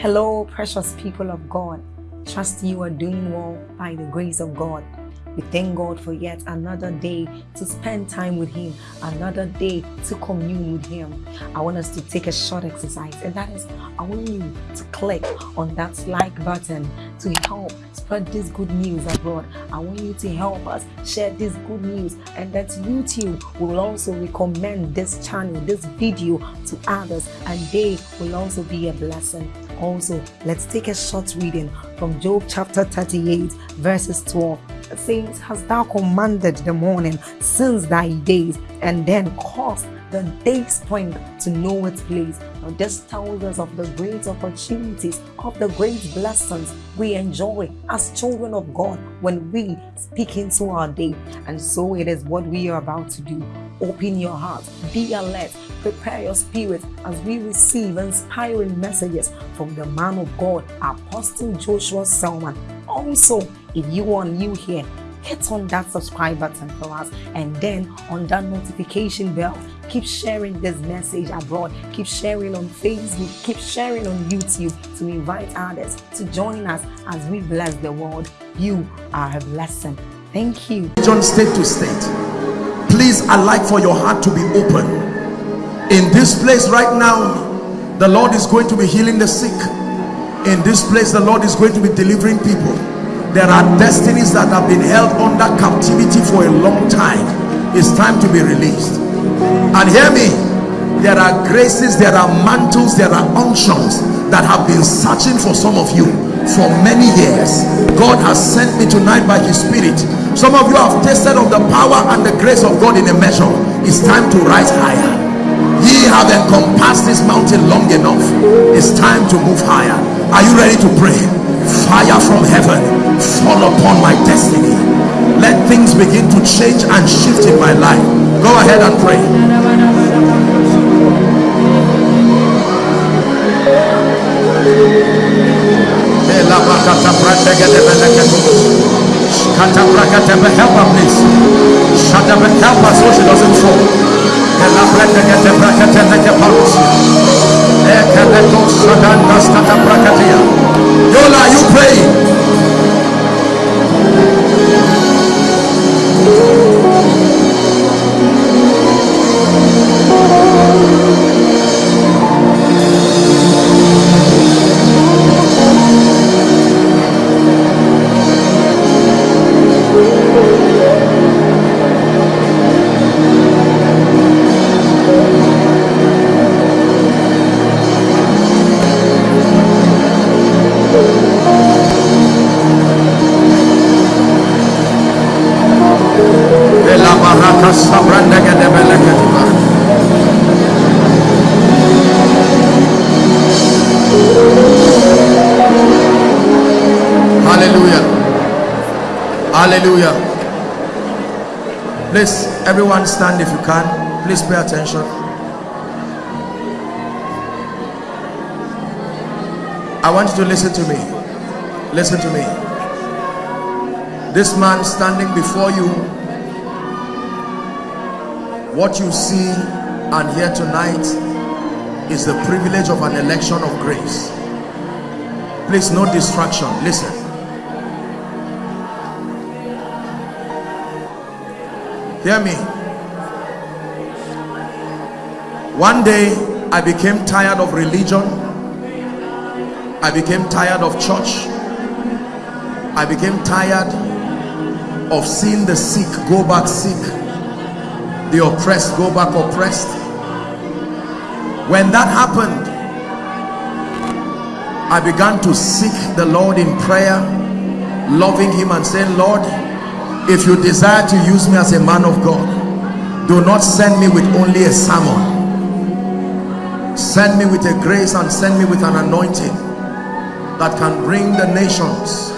Hello, precious people of God. Trust you are doing well by the grace of God. We thank God for yet another day to spend time with Him, another day to commune with Him. I want us to take a short exercise, and that is I want you to click on that like button to help spread this good news abroad. I want you to help us share this good news, and that YouTube will also recommend this channel, this video to others, and they will also be a blessing. Also, let's take a short reading from Job chapter 38, verses 12 says, Hast thou commanded the morning since thy days, and then caused the day spring to know its place. Now, this tells us of the great opportunities, of the great blessings we enjoy as children of God when we speak into our day. And so it is what we are about to do. Open your heart, be alert, prepare your spirit as we receive inspiring messages from the man of God, Apostle Joshua Selman. Also, if you are new here, hit on that subscribe button for us and then on that notification bell keep sharing this message abroad keep sharing on facebook keep sharing on youtube to invite others to join us as we bless the world. You are a blessing. Thank you. John state to state please i like for your heart to be open. In this place right now the lord is going to be healing the sick in this place the lord is going to be delivering people. There are destinies that have been held under captivity for a long time. It's time to be released. And hear me there are graces there are mantles there are unctions that have been searching for some of you for many years. God has sent me tonight by his spirit. Some of you have tasted of the power and the grace of god in a measure. It's time to rise higher. Ye have encompassed this mountain long enough. It's time to move higher are you ready to pray fire from heaven fall upon my destiny let things begin to change and shift in my life go ahead and pray help her please help her so she doesn't fall Yola, you praying? Hallelujah. Please, everyone stand if you can. Please pay attention. I want you to listen to me. Listen to me. This man standing before you, what you see and hear tonight is the privilege of an election of grace. Please, no distraction. Listen. Hear me. One day, I became tired of religion. I became tired of church. I became tired of seeing the sick go back sick. The oppressed go back oppressed. When that happened, I began to seek the Lord in prayer, loving him and saying, Lord, if you desire to use me as a man of God do not send me with only a sermon. Send me with a grace and send me with an anointing that can bring the nations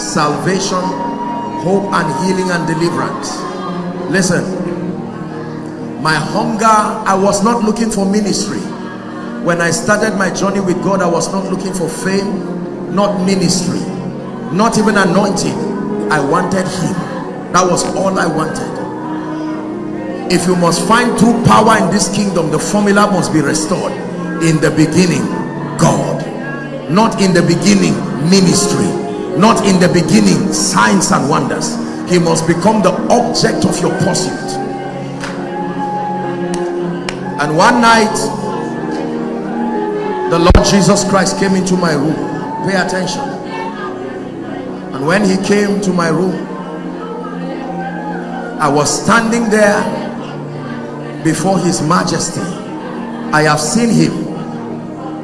salvation hope and healing and deliverance. Listen my hunger i was not looking for ministry. When i started my journey with god i was not looking for fame not ministry not even anointing. I wanted him that was all i wanted. If you must find true power in this kingdom the formula must be restored. In the beginning god. Not in the beginning ministry. Not in the beginning signs and wonders. He must become the object of your pursuit. And one night the Lord Jesus Christ came into my room. Pay attention. And when he came to my room I was standing there before his majesty. I have seen him.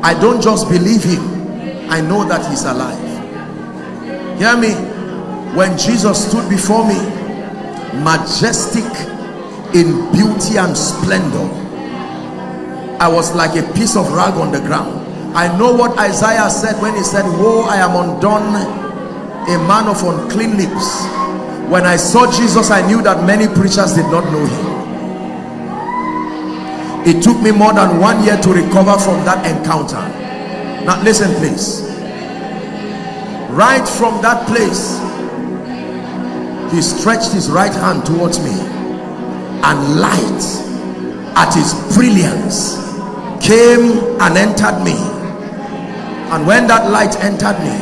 I don't just believe him. I know that he's alive. Hear me? When Jesus stood before me majestic in beauty and splendor I was like a piece of rag on the ground. I know what Isaiah said when he said woe I am undone a man of unclean lips when I saw Jesus I knew that many preachers did not know him. It took me more than one year to recover from that encounter. Now listen please. Right from that place he stretched his right hand towards me and light at his brilliance came and entered me. And when that light entered me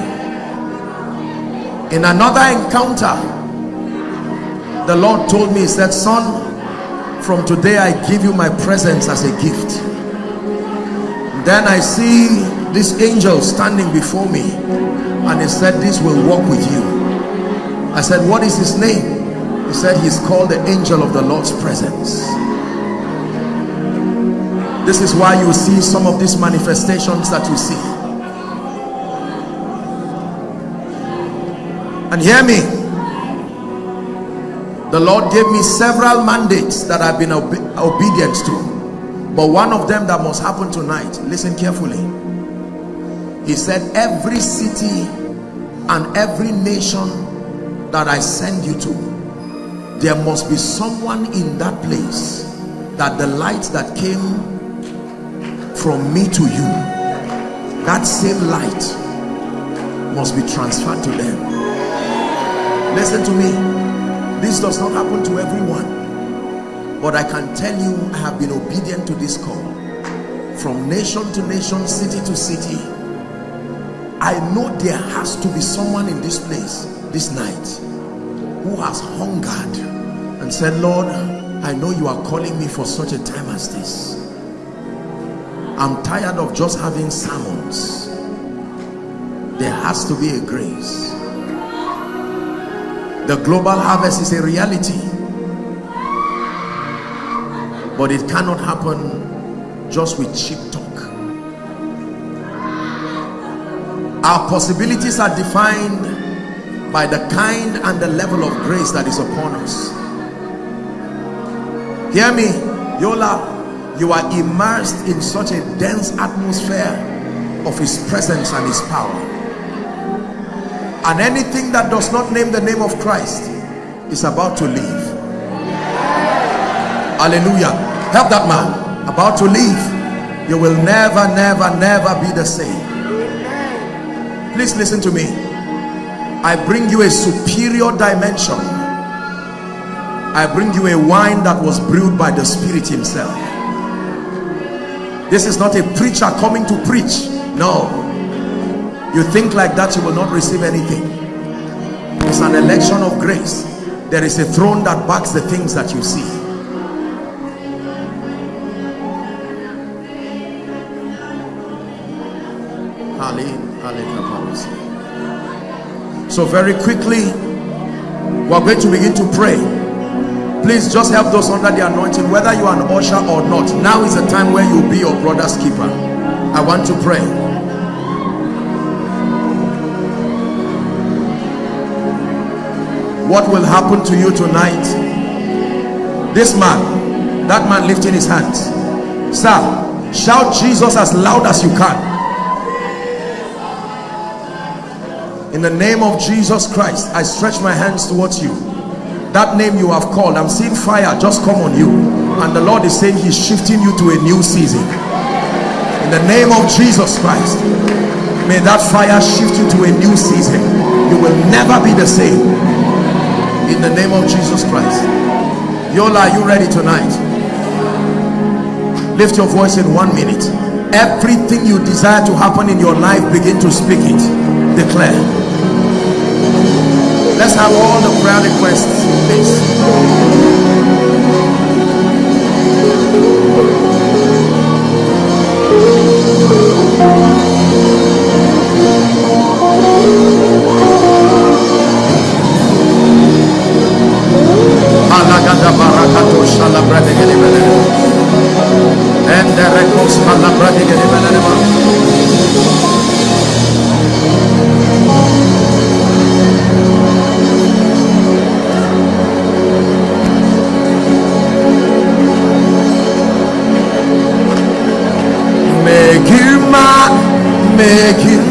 in another encounter the lord told me he said son from today i give you my presence as a gift. Then i see this angel standing before me and he said this will walk with you. I said what is his name? He said he's called the angel of the lord's presence. This is why you see some of these manifestations that you see. And hear me the lord gave me several mandates that i've been obe obedient to. But one of them that must happen tonight listen carefully. He said every city and every nation that i send you to there must be someone in that place that the light that came from me to you that same light must be transferred to them. Listen to me this does not happen to everyone but i can tell you i have been obedient to this call. From nation to nation city to city i know there has to be someone in this place this night who has hungered and said lord i know you are calling me for such a time as this. I'm tired of just having sermons. There has to be a grace the global harvest is a reality. But it cannot happen just with cheap talk. Our possibilities are defined by the kind and the level of grace that is upon us. Hear me yola. You are immersed in such a dense atmosphere of his presence and his power and anything that does not name the name of Christ is about to leave. Hallelujah. Help that man. About to leave. You will never never never be the same. Please listen to me. I bring you a superior dimension. I bring you a wine that was brewed by the spirit himself. This is not a preacher coming to preach. No you think like that you will not receive anything. It's an election of grace. There is a throne that backs the things that you see. So very quickly we're going to begin to pray. Please just help those under the anointing whether you are an usher or not. Now is the time where you'll be your brother's keeper. I want to pray what will happen to you tonight. This man that man lifting his hands. Sir shout jesus as loud as you can. In the name of jesus christ i stretch my hands towards you. That name you have called i'm seeing fire just come on you. And the lord is saying he's shifting you to a new season. In the name of jesus christ may that fire shift you to a new season. You will never be the same in the name of jesus christ. Yola are you ready tonight? Lift your voice in one minute. Everything you desire to happen in your life begin to speak it. Declare. Let's have all the prayer requests. Please barakato shala brade gede bele. Ende rekos bele. Make you mine, make you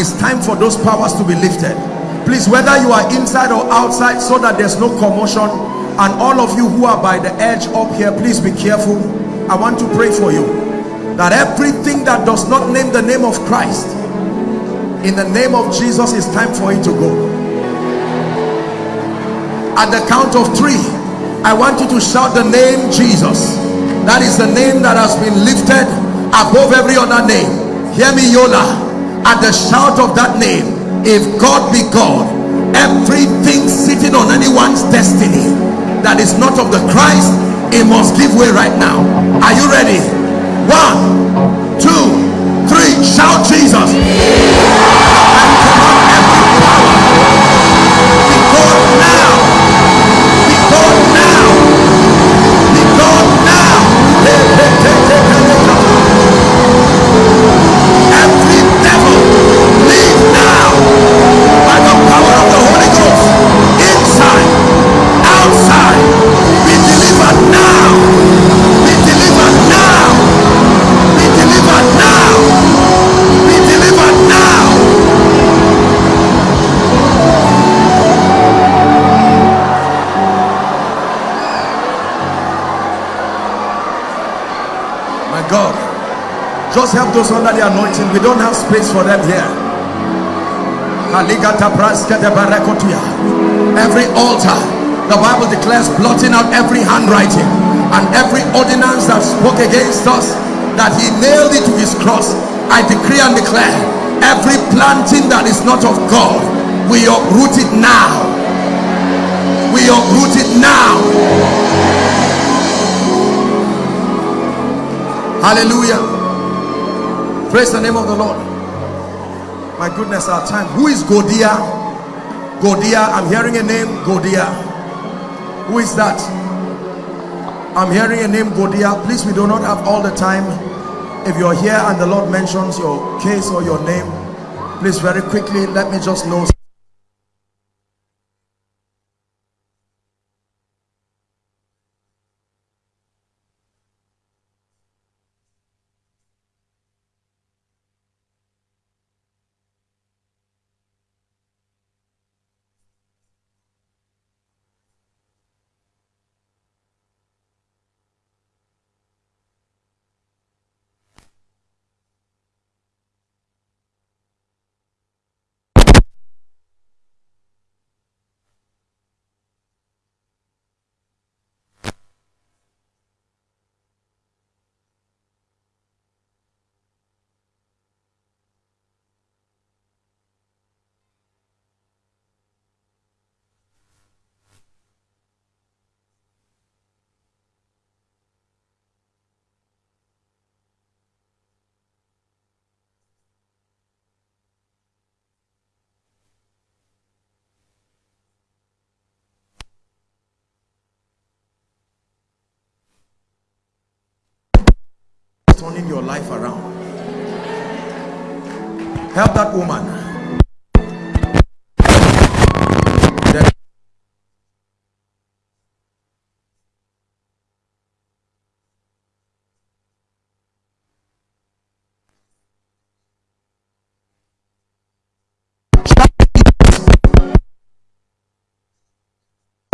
it's time for those powers to be lifted. Please, whether you are inside or outside, so that there's no commotion, and all of you who are by the edge up here, please be careful. I want to pray for you that everything that does not name the name of Christ in the name of Jesus it's time for it to go at the count of three I want you to shout the name Jesus that is the name that has been lifted above every other name hear me Yola at the shout of that name if God be God everything sitting on anyone's destiny that is not of the Christ it must give way right now. Are you ready? One two three shout jesus just help those under the anointing. We don't have space for them here. Every altar the bible declares blotting out every handwriting and every ordinance that spoke against us that he nailed it to his cross. I decree and declare every planting that is not of god we uproot it now. We uproot it now. Hallelujah praise the name of the lord. My goodness our time. Who is godia? Godia i'm hearing a name godia. Who is that? I'm hearing a name godia. Please we do not have all the time. If you're here and the lord mentions your case or your name please very quickly let me just know turning your life around help that woman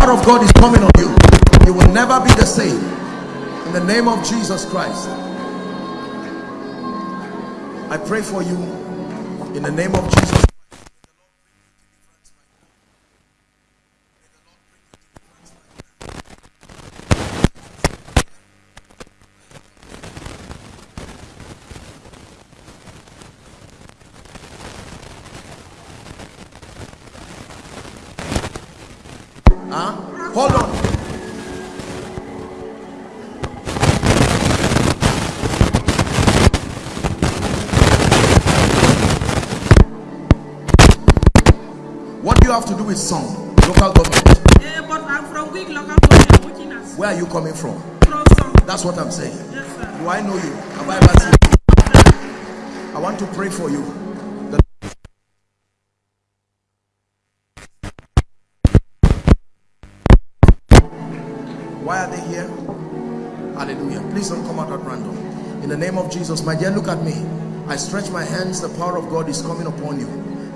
of God is coming on you. You will never be the same. In the name of Jesus Christ. I pray for you in the name of Jesus. Coming from? That's what I'm saying. Yes. Do I know you? Have I ever seen you? I want to pray for you. Why are they here? Hallelujah. Please don't come out at random. In the name of Jesus, my dear, look at me. I stretch my hands, the power of God is coming upon you.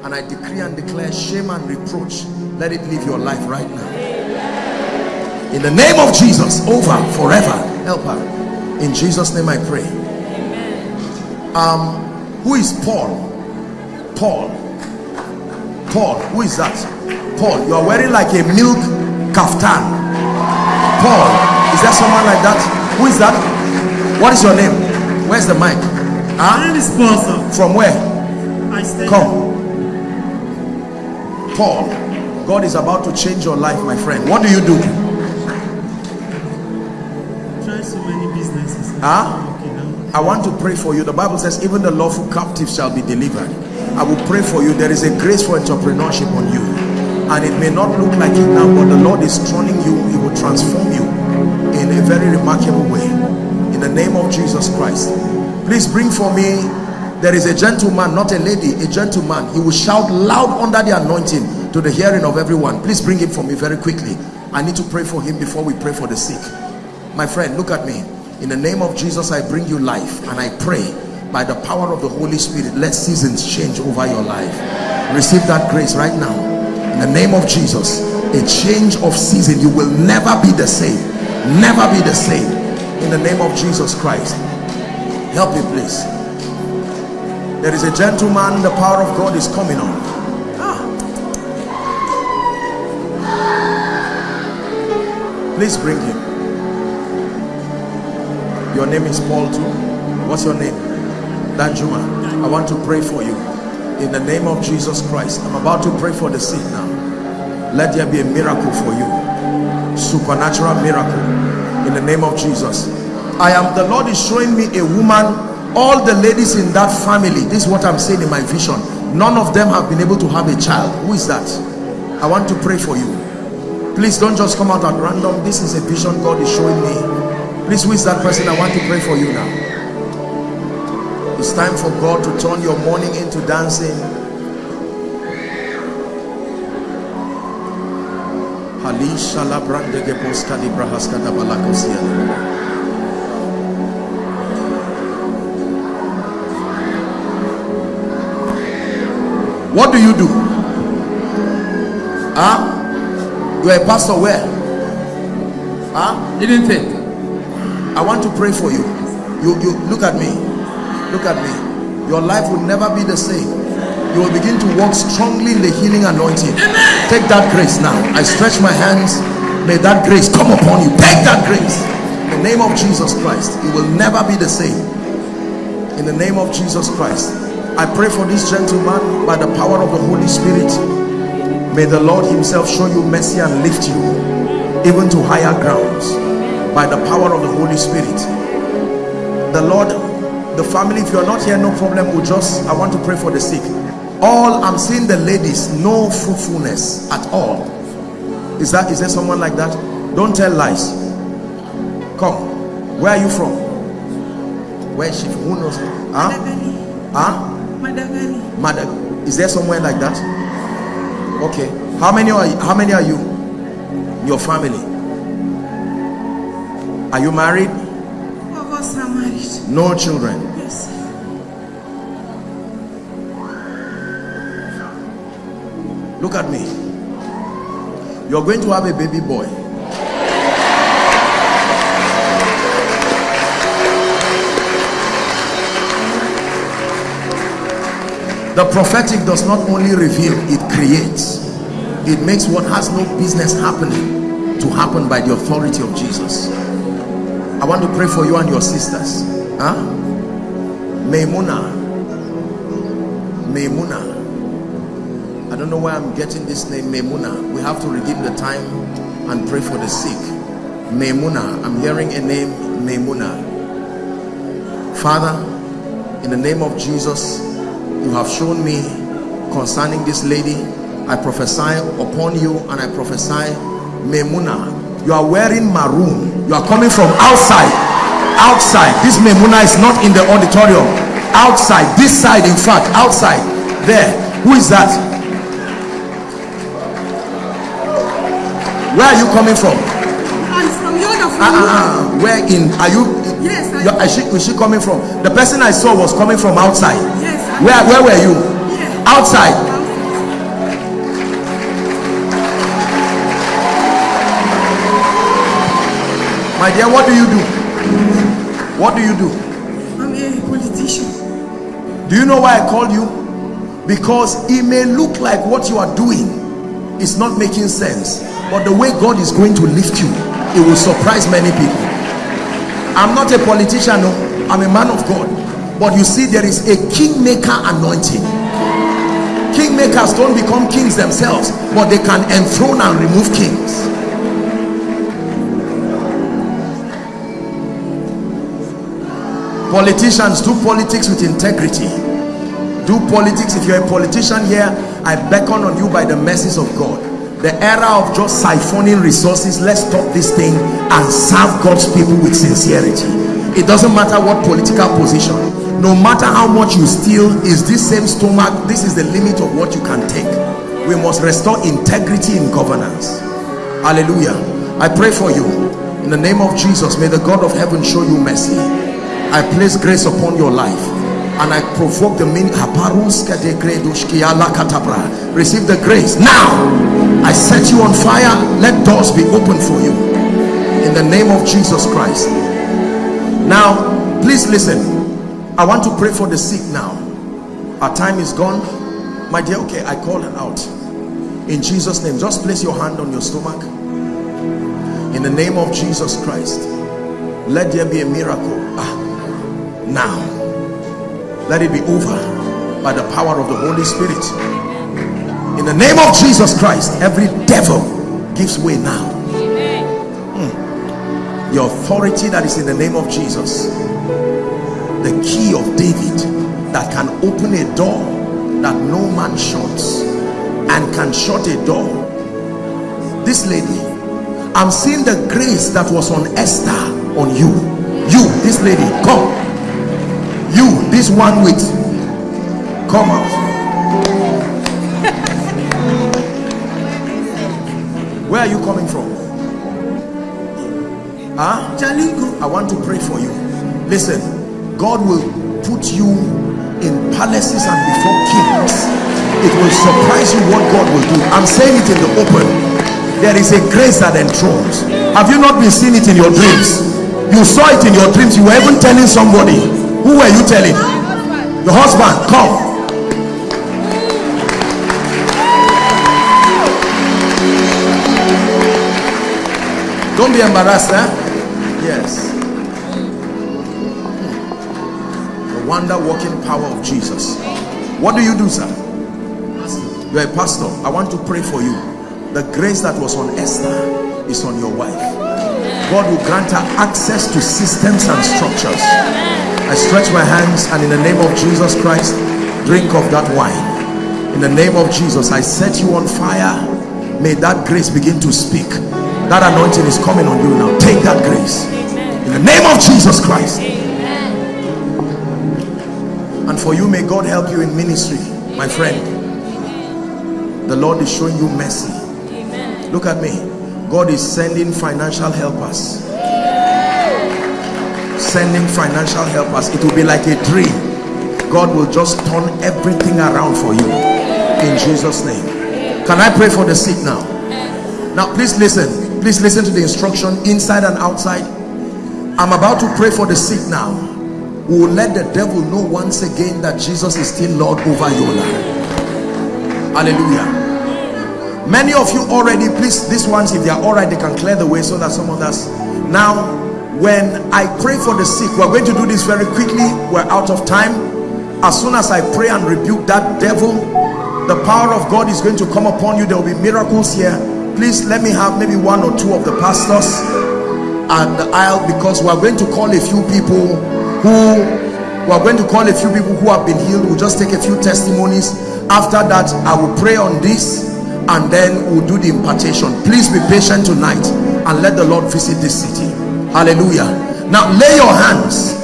And I decree and declare shame and reproach. Let it leave your life right now. In the name of Jesus, over, forever. Help her. In Jesus' name I pray. Um, who is Paul? Paul. Paul, who is that? Paul, you are wearing like a milk kaftan. Paul, is there someone like that? Who is that? What is your name? Where's the mic? My Huh? name is Paul, sir. From where? I stay Come. Paul, God is about to change your life, my friend. What do you do? Huh? I want to pray for you. The Bible says, even the lawful captive shall be delivered. I will pray for you. There is a grace for entrepreneurship on you. And it may not look like it now, but the Lord is turning you. He will transform you in a very remarkable way. In the name of Jesus Christ. Please bring for me. There is a gentleman, not a lady, a gentleman. He will shout loud under the anointing to the hearing of everyone. Please bring him for me very quickly. I need to pray for him before we pray for the sick. My friend, look at me. In the name of Jesus, I bring you life and I pray by the power of the Holy Spirit, let seasons change over your life. Receive that grace right now. In the name of Jesus, a change of season. You will never be the same. Never be the same. In the name of Jesus Christ. Help me, please. There is a gentleman, the power of God is coming on. Ah. Please bring him. Your name is Paul too. What's your name? Danjuma. I want to pray for you. In the name of Jesus Christ. I'm about to pray for the sick now. Let there be a miracle for you. Supernatural miracle. In the name of Jesus. I am, the Lord is showing me a woman, all the ladies in that family. This is what I'm saying in my vision. None of them have been able to have a child. Who is that? I want to pray for you. Please don't just come out at random. This is a vision God is showing me. Please, who is that person? I want to pray for you now. It's time for God to turn your mourning into dancing. What do you do? Huh? You are a pastor where? Huh? Didn't think. I want to pray for you. You you look at me. Look at me. Your life will never be the same. You will begin to walk strongly in the healing anointing. Take that grace now. I stretch my hands. May that grace come upon you. Take that grace. In the name of Jesus Christ. You will never be the same. In the name of Jesus Christ. I pray for this gentleman by the power of the Holy Spirit. May the Lord himself show you mercy and lift you even to higher grounds by the power of the Holy Spirit. The Lord, the family, if you are not here, no problem. We'll just, I want to pray for the sick. All I'm seeing the ladies, no fruitfulness at all. Is that, is there someone like that? Don't tell lies. Come. Where are you from? Where is she? Who knows? Huh? Madagali. Huh? Madagali. Mother, is there somewhere like that? Okay. How many are you? How many are you? Your family. Are you married? Of us are married. No children. Yes. Look at me. You're going to have a baby boy. The prophetic does not only reveal, it creates. It makes what has no business happening to happen by the authority of Jesus. I want to pray for you and your sisters. Huh? Maimuna. Maimuna. I don't know where I'm getting this name, Memuna. We have to redeem the time and pray for the sick. Memuna. I'm hearing a name, Memuna. Father, in the name of Jesus, you have shown me concerning this lady. I prophesy upon you and I prophesy, Memuna. You are wearing maroon. You are coming from outside. Outside. This Memuna is not in the auditorium. Outside. This side, in fact, outside. There. Who is that? Where are you coming from? And from Yoda, from ah, ah. Where in are you? Yes, I- you is she, is she coming from? The person I saw was coming from outside. Yes, I- Where where were you? Yeah. Outside. My dear, what do you do? What do you do? I'm a politician. Do you know why I called you? Because it may look like what you are doing is not making sense, but the way God is going to lift you, it will surprise many people. I'm not a politician, no, I'm a man of God. But you see, there is a kingmaker anointing. Kingmakers don't become kings themselves, but they can enthrone and remove kings. Politicians do politics with integrity. Do politics. If you're a politician here i beckon on you by the mercies of god. The era of just siphoning resources let's stop this thing and serve god's people with sincerity. It doesn't matter what political position. No matter how much you steal is this same stomach this is the limit of what you can take. We must restore integrity in governance. Hallelujah. I pray for you. In the name of jesus may the god of heaven show you mercy i place grace upon your life and I provoke the meaning receive the grace. Now I set you on fire. Let doors be open for you. In the name of Jesus Christ. Now please listen. I want to pray for the sick now. Our time is gone. My dear okay I call her out. In Jesus name just place your hand on your stomach. In the name of Jesus Christ let there be a miracle. Ah, now. Let it be over by the power of the Holy Spirit. In the name of Jesus Christ every devil gives way now. Hmm. the authority that is in the name of Jesus. The key of David that can open a door that no man shuts and can shut a door. This lady I'm seeing the grace that was on Esther on you. You this lady come this one with come out. Where are you coming from? Huh? I want to pray for you. Listen god will put you in palaces and before kings. It will surprise you what god will do. I'm saying it in the open. There is a grace that enthrones. Have you not been seeing it in your dreams? You saw it in your dreams. You were even telling somebody who were you telling? Your husband come. Don't be embarrassed eh? yes. The wonder working power of jesus. What do you do sir? You're a pastor. I want to pray for you. The grace that was on esther is on your wife. God will grant her access to systems and structures i stretch my hands and in the name of jesus christ drink of that wine. In the name of jesus i set you on fire. May that grace begin to speak. That anointing is coming on you now. Take that grace. In the name of jesus christ. And for you may god help you in ministry my friend. The lord is showing you mercy. Look at me. God is sending financial helpers sending financial helpers it will be like a dream. God will just turn everything around for you. In jesus name. Can i pray for the sick now? Now please listen. Please listen to the instruction inside and outside. I'm about to pray for the sick now. We will let the devil know once again that jesus is still lord over your life. Hallelujah. Many of you already please these ones if they are all right they can clear the way so that some others. Now when i pray for the sick we're going to do this very quickly. We're out of time. As soon as i pray and rebuke that devil the power of god is going to come upon you. There will be miracles here. Please let me have maybe one or two of the pastors. And the aisle because we're going to call a few people who we're going to call a few people who have been healed. We'll just take a few testimonies. After that i will pray on this and then we'll do the impartation. Please be patient tonight and let the lord visit this city hallelujah. Now lay your hands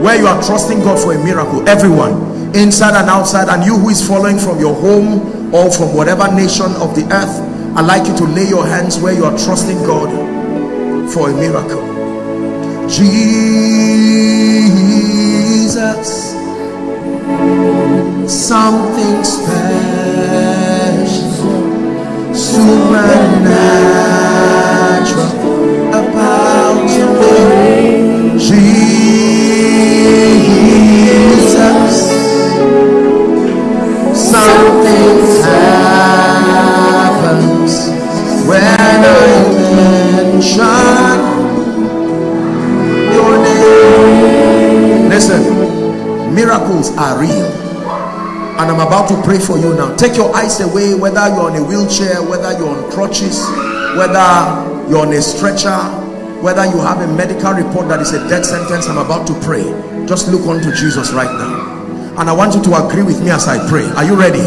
where you are trusting god for a miracle everyone inside and outside and you who is following from your home or from whatever nation of the earth i'd like you to lay your hands where you are trusting god for a miracle. Jesus something special supernatural miracles are real and I'm about to pray for you now. Take your eyes away, whether you're on a wheelchair, whether you're on crutches, whether you're on a stretcher, whether you have a medical report that is a death sentence. I'm about to pray. Just look unto Jesus right now. And I want you to agree with me as I pray. Are you ready?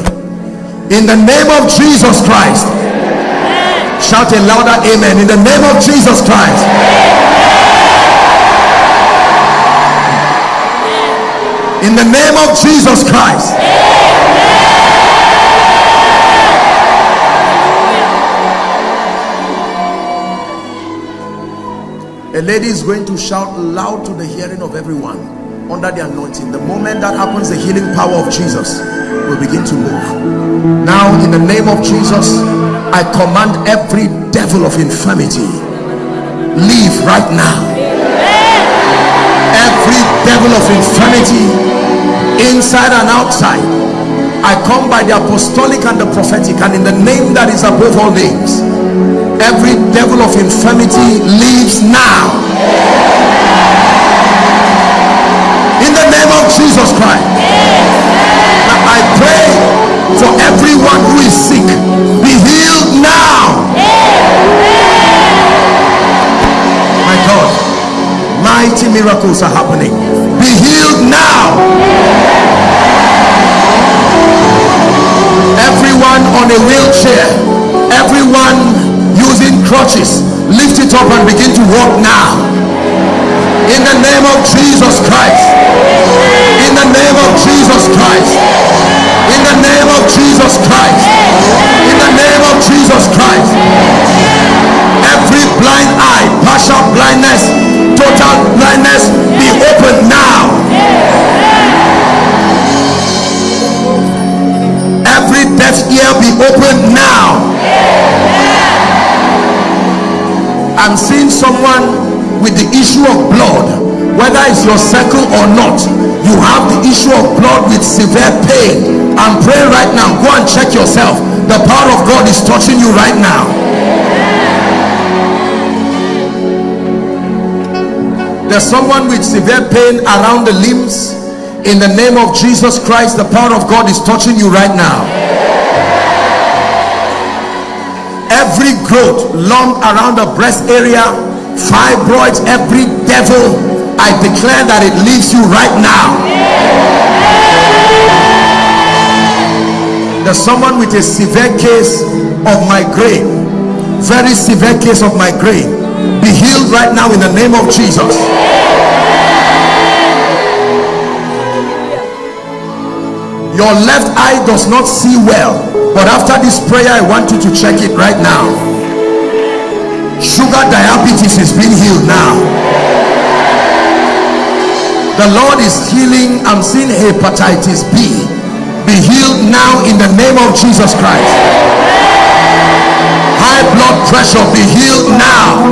In the name of Jesus Christ. Shout a louder amen. In the name of Jesus Christ. In the name of Jesus Christ. A lady is going to shout loud to the hearing of everyone under the anointing. The moment that happens, the healing power of Jesus will begin to move. Now, in the name of Jesus, I command every devil of infirmity leave right now. Every devil of infirmity inside and outside. I come by the apostolic and the prophetic and in the name that is above all names every devil of infirmity leaves now in the name of jesus christ now i pray for everyone who is sick be healed now mighty miracles are happening. Be healed now. Everyone on a wheelchair everyone using crutches lift it up and begin to walk now. In the name of jesus christ. In the name of jesus christ. In the name of jesus christ. In the name of jesus christ every blind eye partial blindness total blindness be opened now. Every deaf ear be opened now. I'm seeing someone with the issue of blood. Whether it's your circle or not you have the issue of blood with severe pain. I'm praying right now. Go and check yourself. The power of God is touching you right now there's someone with severe pain around the limbs. In the name of Jesus Christ the power of God is touching you right now. Every growth lump around the breast area fibroids every devil i declare that it leaves you right now. There's someone with a severe case of migraine. Very severe case of migraine be healed right now in the name of jesus. Your left eye does not see well but after this prayer i want you to check it right now. Sugar diabetes is being healed now. The lord is healing. I'm seeing hepatitis b. Be healed now in the name of jesus christ high blood pressure be healed now.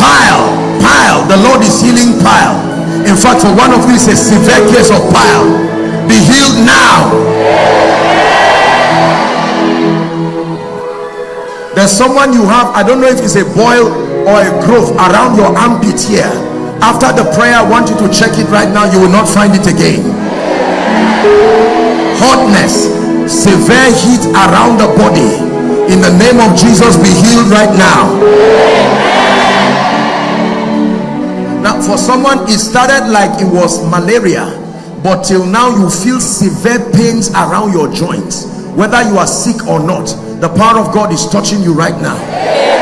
Pile pile. The lord is healing pile. In fact for one of you these a severe case of pile. Be healed now. There's someone you have i don't know if it's a boil or a growth around your armpit here. After the prayer i want you to check it right now. You will not find it again. Hotness severe heat around the body. In the name of jesus be healed right now. Now for someone it started like it was malaria but till now you feel severe pains around your joints. Whether you are sick or not the power of god is touching you right now. Amen.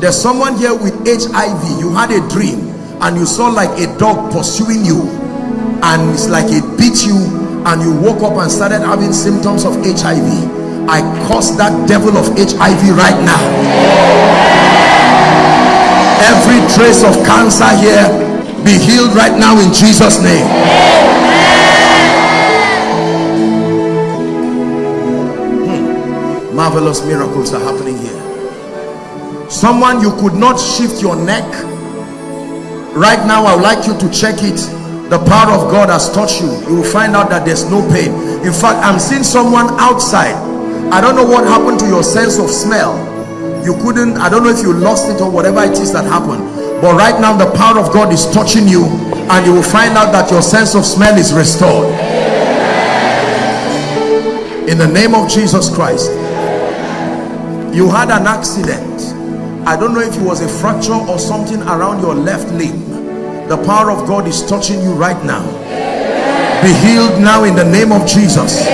there's someone here with hiv you had a dream and you saw like a dog pursuing you and it's like it beat you and you woke up and started having symptoms of hiv i curse that devil of hiv right now. Every trace of cancer here be healed right now in jesus name. Hmm. marvelous miracles are happening here. Someone you could not shift your neck. Right now i would like you to check it the power of god has touched you. You will find out that there's no pain. In fact i'm seeing someone outside. I don't know what happened to your sense of smell. You couldn't i don't know if you lost it or whatever it is that happened. But right now the power of god is touching you and you will find out that your sense of smell is restored. In the name of jesus christ. You had an accident. I don't know if it was a fracture or something around your left limb the power of god is touching you right now. Be healed now in the name of jesus.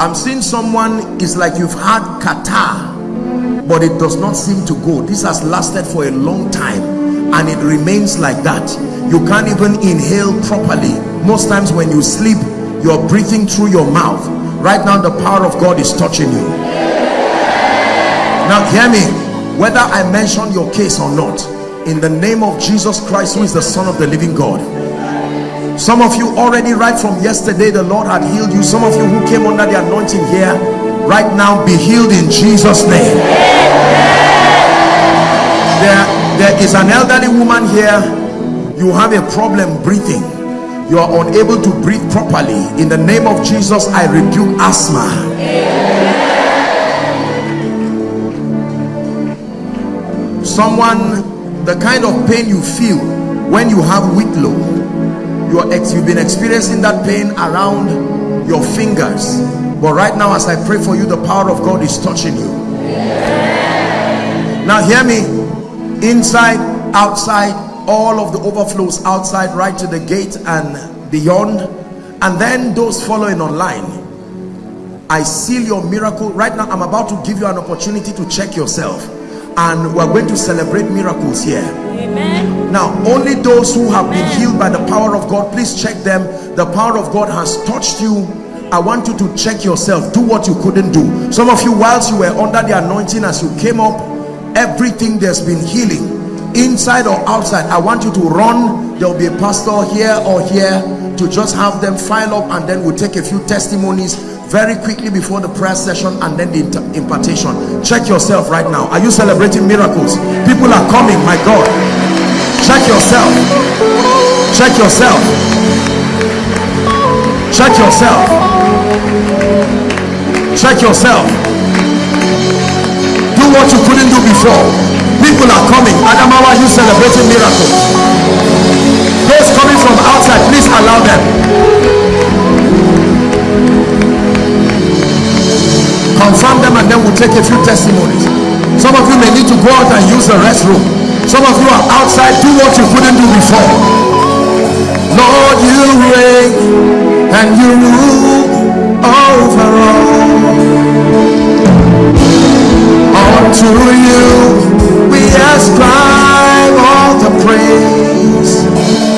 I'm seeing someone is like you've had catarrh but it does not seem to go. This has lasted for a long time and it remains like that. You can't even inhale properly. Most times when you sleep you're breathing through your mouth. Right now the power of God is touching you. Now hear me whether I mention your case or not in the name of Jesus Christ who is the son of the living God. Some of you already right from yesterday the lord had healed you. Some of you who came under the anointing here right now be healed in jesus name. There there is an elderly woman here. You have a problem breathing. You are unable to breathe properly. In the name of jesus i rebuke asthma someone the kind of pain you feel when you have whitlow you are you've been experiencing that pain around your fingers. But right now as I pray for you the power of God is touching you. Now hear me. Inside outside all of the overflows outside right to the gate and beyond. And then those following online. I seal your miracle. Right now I'm about to give you an opportunity to check yourself and we're going to celebrate miracles here. Amen. now only those who have Amen. been healed by the power of God please check them. The power of God has touched you. I want you to check yourself. Do what you couldn't do. Some of you whilst you were under the anointing as you came up everything there's been healing. Inside or outside I want you to run. There will be a pastor here or here to just have them file up and then we'll take a few testimonies very quickly before the prayer session and then the impartation. Check yourself right now. Are you celebrating miracles? People are coming my god. Check yourself. Check yourself. Check yourself. Check yourself. Do what you couldn't do before. People are coming. Adamawa you celebrating miracles? Those coming from outside please allow them them and then we'll take a few testimonies. Some of you may need to go out and use the restroom. Some of you are outside do what you couldn't do before. Lord you reign and you rule over all. Unto you we ascribe all the praise.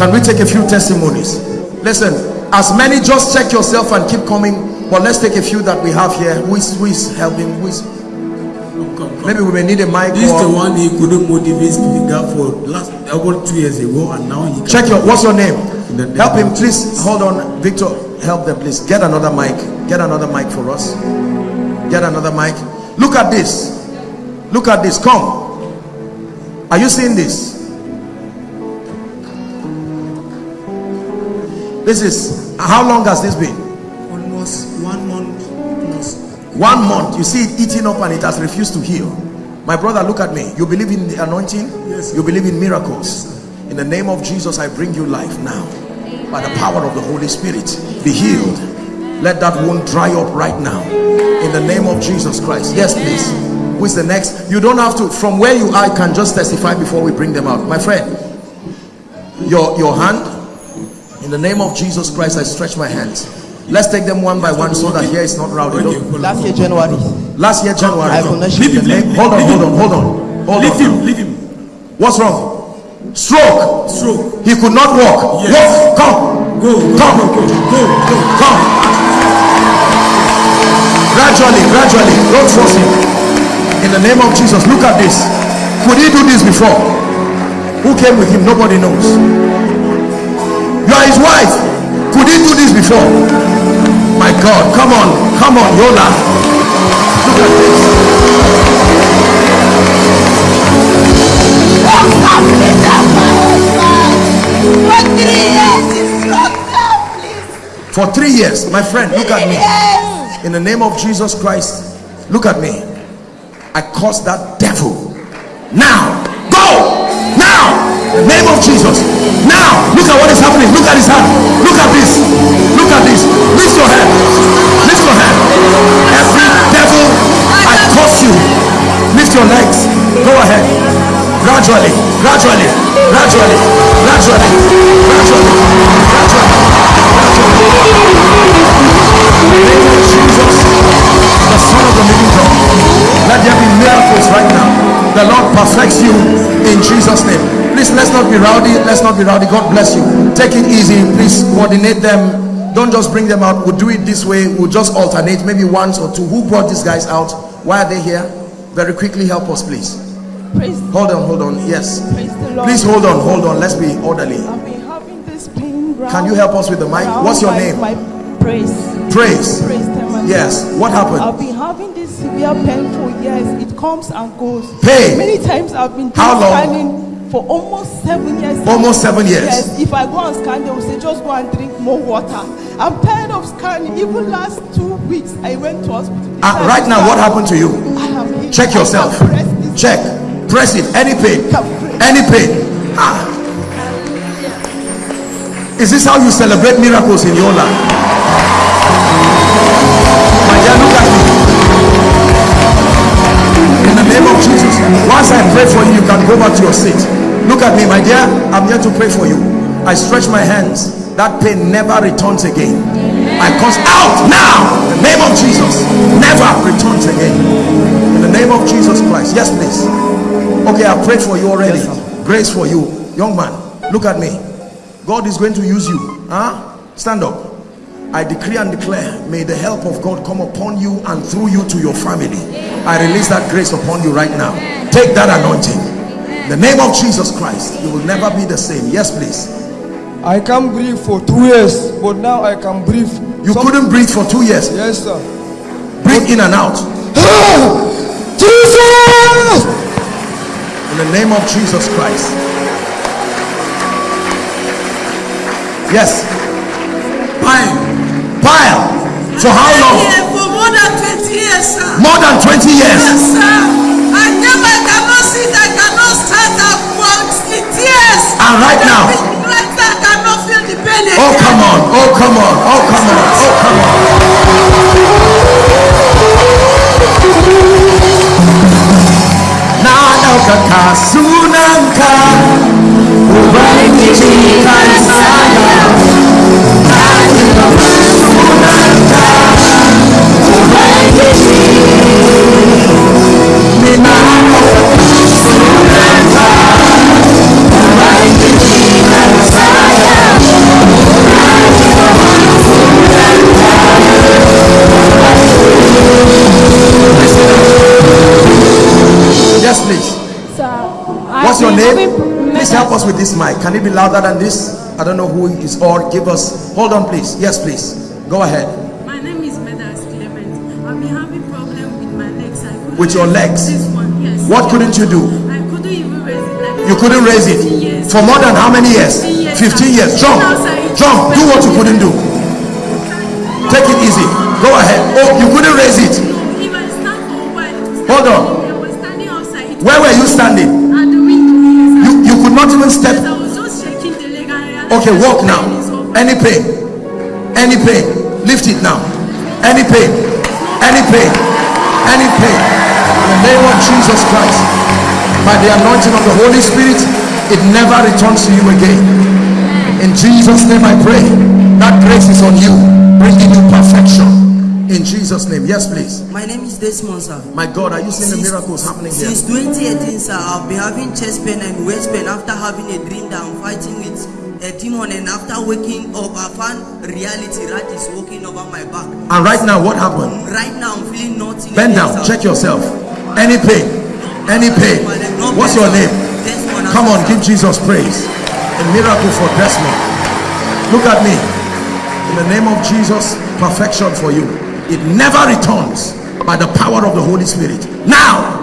Can we take a few testimonies? Listen, as many just check yourself and keep coming. But let's take a few that we have here. Who is, who is helping? Who is, Come, come, maybe we may need a mic. This is the one he couldn't motivate speaker for last about two years ago, and now he check your. What's your name? Name Help him, please. Hold on, Victor. Help them, please. Get another mic. Get another mic for us. Get another mic. Look at this. Look at this. Come. Are you seeing this? This is how long has this been? almost one month plus. One month. You see it eating up and it has refused to heal. My brother, look at me. You believe in the anointing? Yes. You believe in miracles? In the name of Jesus, I bring you life now. By the power of the Holy Spirit, be healed. Let that wound dry up right now. In the name of Jesus Christ. Yes, please. Who is the next? You don't have to. From where you are, you can just testify before we bring them out. My friend, your your hand. In the name of Jesus Christ, I stretch my hands. Let's take them one by one so that here is not rowdy. Don't- follow. Last year, January, Last year, January. I could not Leave him, leave Hold on, hold on, hold on. Hold Leave on. him, leave him. What's wrong? Stroke. Stroke. He could not walk. Yes. Walk. Come. Go, go, Come. go, go, go, go. Come. Gradually, gradually. Don't force him. In the name of Jesus, look at this. Could he do this before? Who came with him? Nobody knows. You are his wife. Could he do this before? My God, come on, come on, Yola. Look at this. For three years, it's not there, please. For three years, my friend, look at me. In the name of Jesus Christ, look at me. I curse that devil. Now, name of Jesus. Now, look at what is happening. Look at his hand. Look at this. Look at this. Lift your hand. Lift your hand. Every devil, I curse you. Lift your legs. Go ahead. Gradually, gradually, gradually, gradually, gradually, gradually, name of Jesus, the Son of the Living God. Let there be miracles right now. The Lord perfects you in Jesus' name. Please let's not be rowdy. Let's not be rowdy. God bless you. Take it easy. Please coordinate them. Don't just bring them out. We'll do it this way. We'll just alternate, maybe once or two. Who brought these guys out? Why are they here? Very quickly, help us, please. Praise, Hold on, hold on. Yes. praise the Lord. Please hold on, hold on. Let's be orderly. I've been having this pain. Can you help us with the mic? What's your name? Praise. Praise. Yes. What happened? I've been having this severe pain for years. It comes and goes. Pain? Many times I've been How long? scanning for almost seven years. Almost seven years. Yes. If I go and scan, they will say just go and drink more water. I'm tired of scanning. Even last two weeks, I went to hospital. Uh, right now, what happened to you? I am healed. Check yourself. press. Check. Press it. Any pain. Any pain. Ah. Is this how you celebrate miracles in your life? Look at me. In the name of Jesus. Once I pray for you, you can go back to your seat. Look at me, my dear. I'm here to pray for you. I stretch my hands. That pain never returns again. I cause out now. In the name of Jesus. Never returns again. In the name of Jesus Christ. Yes, please. Okay, I've prayed for you already. Grace for you. Young man, look at me. God is going to use you. Huh? Stand up. I decree and declare, may the help of God come upon you and through you to your family. I release that grace upon you right now. Take that anointing. In the name of Jesus Christ, you will never be the same. Yes, please. I can't breathe for two years, but now I can breathe. You Some- couldn't breathe for two years. Yes, sir. Breathe in and out. Ah! Jesus! In the name of Jesus Christ. Yes. Pile. Pile. For how long? For more than 20 years, sir. More than 20 years. Yes, sir. I never cannot sit, I cannot stand up in tears. And right now? Right now, I cannot feel the pain Oh, come on. Oh, come on. Oh, come on. Oh, come on. Na ɗaukaka sunanka Ubangiji kan with this mic. Can it be louder than this? I don't know who is or give us. Hold on, please. Yes, please. Go ahead. With your legs? One, yes. What couldn't you do? I couldn't even raise it. Like You couldn't raise it years. for more than how many years? 15 years. 15 years. Jump. Jump. Do what you couldn't do. Take it easy. Go ahead. Oh, you couldn't raise it. If I stand for a while, Hold on. standing- I was standing outside. It Where were you standing? At the window, yes. You you could not even step. I was just shaking the leg and I realized Okay, walk now. pain is over. Any pain? Any pain? Lift it now. Any pain? Any pain? Any pain? Name of Jesus Christ, by the anointing of the Holy Spirit, it never returns to you again. In Jesus' name I pray. That grace is on you, bringing you perfection. In Jesus' name. Yes, please. My name is Desmond, sir. My God, are you seeing the miracles happening here? Since 2018, sir, I've been having chest pain and waist pain after having a dream that I'm fighting with a demon. And after waking up, I found reality rat is walking over my back. And right now, what happened? Right now, I'm feeling nothing. Bend down, sir. check yourself. Any pain? Any pain? What's your name? Come on, give Jesus praise. A miracle for Desmond. Look at me. In the name of Jesus, perfection for you. It never returns by the power of the Holy Spirit. Now,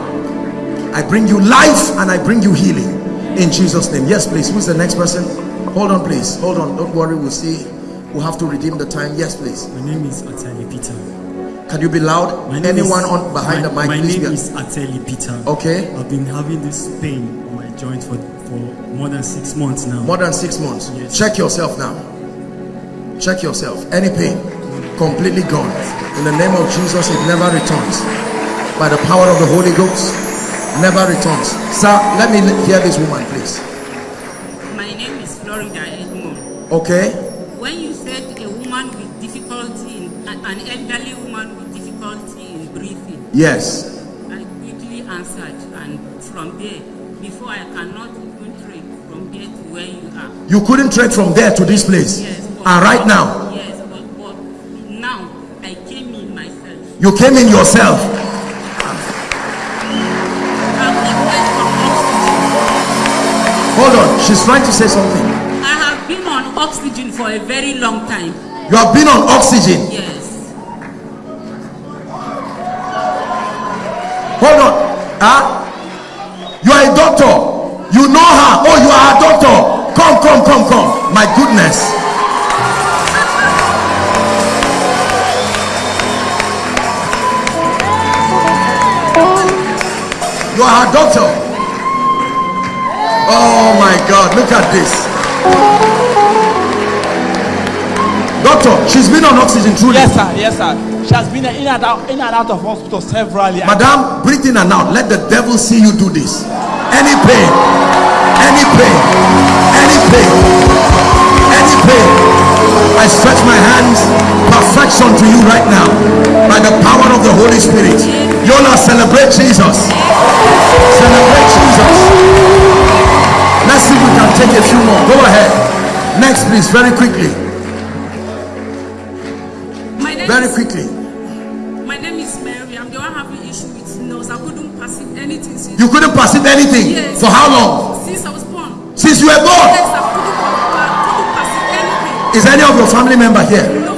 I bring you life and I bring you healing in Jesus' name. Yes, please. Who's the next person? Hold on, please. Hold on. Don't worry. We'll see. We'll have to redeem the time. Yes, please. My name is Atali Peter. Can you be loud? My Anyone is, on behind my, the mic, My please. name be- is Ateli Peter. Okay. I've been having this pain on my joint for, for more than six months now. More than six months. Yes. Check yourself now. Check yourself. Any pain, completely gone. In the name of Jesus, it never returns. By the power of the Holy Ghost, never returns. Sir, let me hear this woman, please. My name is Florida Edmond. Okay. Yes. I quickly answered, and from there, before I cannot even trade from there to where you are. You couldn't trek from there to this place. Yes. And ah, right now, Yes, but, but now I came in myself. you came in yourself. I've been placed on oxygen. Hold on. She's trying to say something. I have been on oxygen for a very long time. You have been on oxygen. Yes. Huh? You are a doctor. You know her. Oh, you are a doctor. Come, come, come, come. My goodness. You are a doctor. Oh my God. Look at this. Doctor, she's been on oxygen truly. Yes, sir. Yes, sir. She has been in and out, in and out of hospital severally. Madam, breathe in and out. Let the devil see you do this. Any pain, any pain, any pain, any pain. I stretch my hands, perfection to you right now by the power of the Holy Spirit. Yola, celebrate Jesus. Celebrate Jesus. Let's see if we can take a few more. Go ahead. Next, please, very quickly. Very quickly. You couldn't perceive anything. Yes. For how long? Since I was born. Since you were born. Yes, I couldn't, I couldn't perceive anything. Is any of your family member here? No.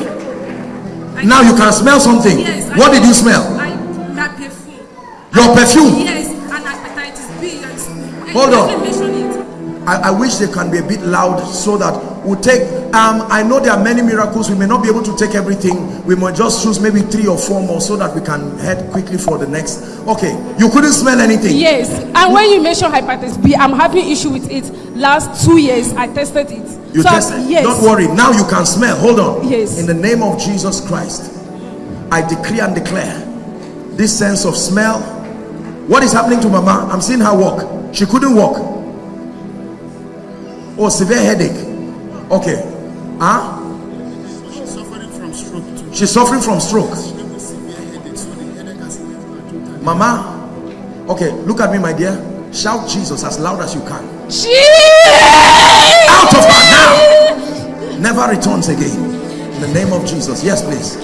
Now you can smell something. Yes. I- What did you smell? I, that perfume. Your perfume. Yes, and hepatitis B. Hold on. I. I, I wish they can be a bit loud so that we'll take um I know there are many miracles. We may not be able to take everything. We might just choose maybe three or four more so that we can head quickly for the next. Okay you couldn't smell anything. Yes, and when you mention hepatitis B, I'm having issue with it. Last two years, I tested it. you So, tested? Yes. don't worry. Now you can smell. Hold on. Yes. in the name of jesus christ i decree and declare this sense of smell. What is happening to mama? I'm seeing her walk. She couldn't walk. Oh severe headache. Okay huh? She's suffering from stroke too. she's suffering from stroke. Mama okay look at me my dear. Shout jesus as loud as you can. Jesus! out of her now never returns again. In the name of jesus. Yes please.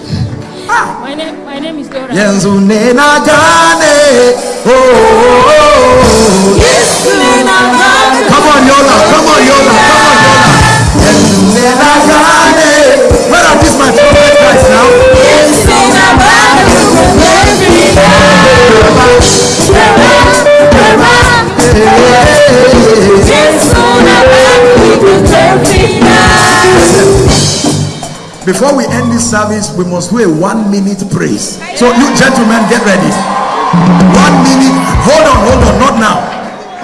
Ah. My name, my name is Dora. Yenzu nena gane oh, oh, oh, oh. Yes, nena gane. Before we end this service, we must do a one minute praise. So, you gentlemen, get ready. One minute. Hold on, hold on, not now.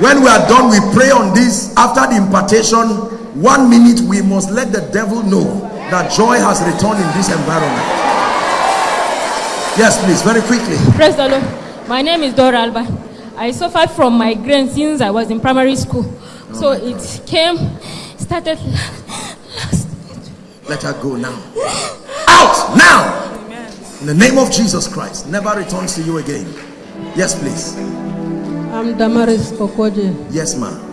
When we are done, we pray on this after the impartation one minute, we must let the devil know that joy has returned in this environment. Yes, please, very quickly. Praise the Lord. My name is Dora Alba. I suffered from migraine since I was in primary school. So it came, started Let her go now. Out now. In the name of Jesus Christ. Never returns to you again. Yes, please. I'm Damaris Kokoje. Yes, ma'am.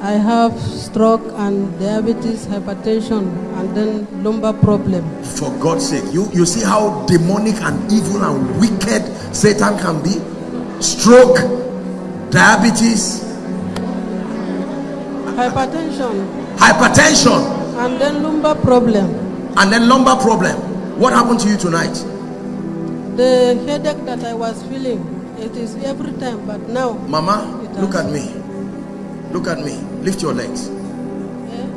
I have stroke and diabetes, hypertension, and then lumbar problem. For God's sake. You, you see how demonic and evil and wicked Satan can be? Stroke, diabetes, Hypertension, hypertension, and then lumbar problem. and then lumbar problem. What happened to you tonight? The headache that I was feeling, it is every time, but now. Mama, look at me. Look at me. Lift your legs.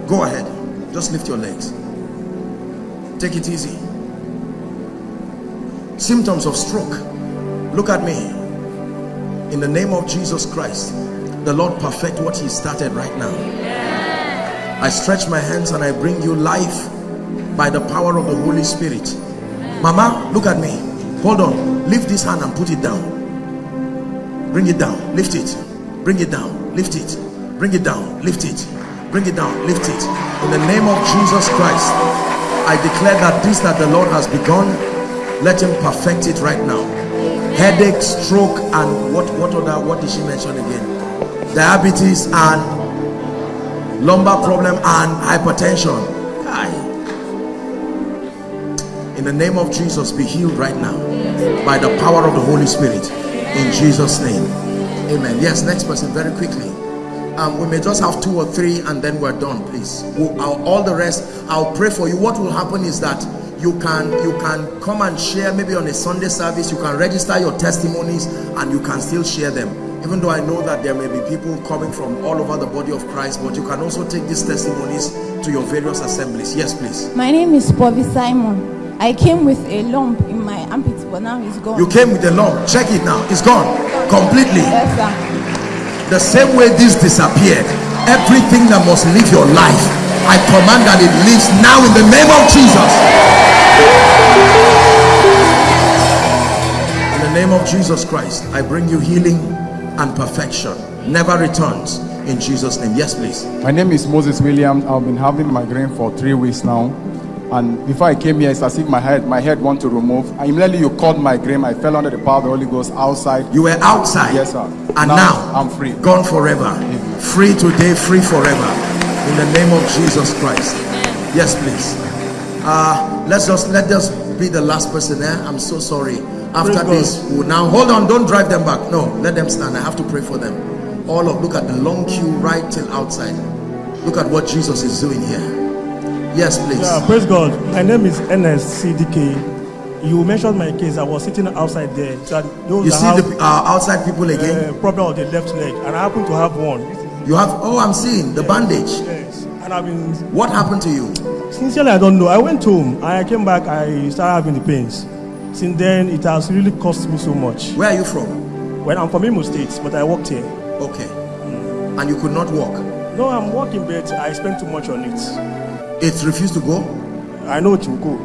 Go ahead. Just lift your legs. Take it easy. Symptoms of stroke. Look at me. In the name of Jesus Christ, the Lord perfect what He started right now. I stretch my hands and I bring you life by the power of the Holy Spirit. Mama, look at me. Hold on. Lift this hand and put it down. Bring it down. Lift it. Bring it down. Lift it. Bring it down. Lift it. Bring it down. Lift it. In the name of Jesus Christ, I declare that this that the Lord has begun, let him perfect it right now. Headache, stroke, and what what other what did she mention again? Diabetes and lumbar problem and hypertension. In the name of Jesus, be healed right now by the power of the Holy Spirit. In Jesus' name. Amen. Yes, next person, very quickly. Um, we may just have two or three and then we're done, please. We'll, all the rest, I'll pray for you. What will happen is that you can you can come and share maybe on a Sunday service. You can register your testimonies and you can still share them. Even though I know that there may be people coming from all over the body of Christ, but you can also take these testimonies to your various assemblies. Yes, please. My name is Bobby Simon. I came with a lump in my armpit, but now it's gone. You came with a lump. Check it now. It's gone completely. Yes, sir. The same way this disappeared, everything that must leave your life, I command that it leaves now in the name of Jesus. In the name of Jesus Christ, I bring you healing and perfection. Never returns in Jesus' name. Yes, please. My name is Moses Williams. I've been having migraine for three weeks now. And before I came here, it's as if my head, my head want to remove. And immediately you called migraine. I fell under the power of the Holy Ghost outside. You were outside. Yes, sir. And now, I'm free. Gone forever. Free today, free forever. In the name of Jesus Christ. Yes, please. Uh, let's just let us be the last person there. I'm so sorry. After Praise this, we'll now hold on. Don't drive them back. No, let them stand. I have to pray for them. All of look at the long queue right till outside. Look at what Jesus is doing here. Yes, please. Yeah, praise God. My name is NSCDK. You mentioned my case. I was sitting outside there. Those You see have, the uh, outside people again. uh, problem of the left leg, and I happen to have one. You have. Oh, I'm seeing the bandage. Yes, and I've been. What happened to you? Sincerely, I don't know. I went home and I came back. I started having the pains. Since then, it has really cost me so much. Where are you from? Well, I'm from Imo State, but I worked here. Okay. And you could not walk. No, I'm working, but I spent too much on it. It refused to go. I know it will go.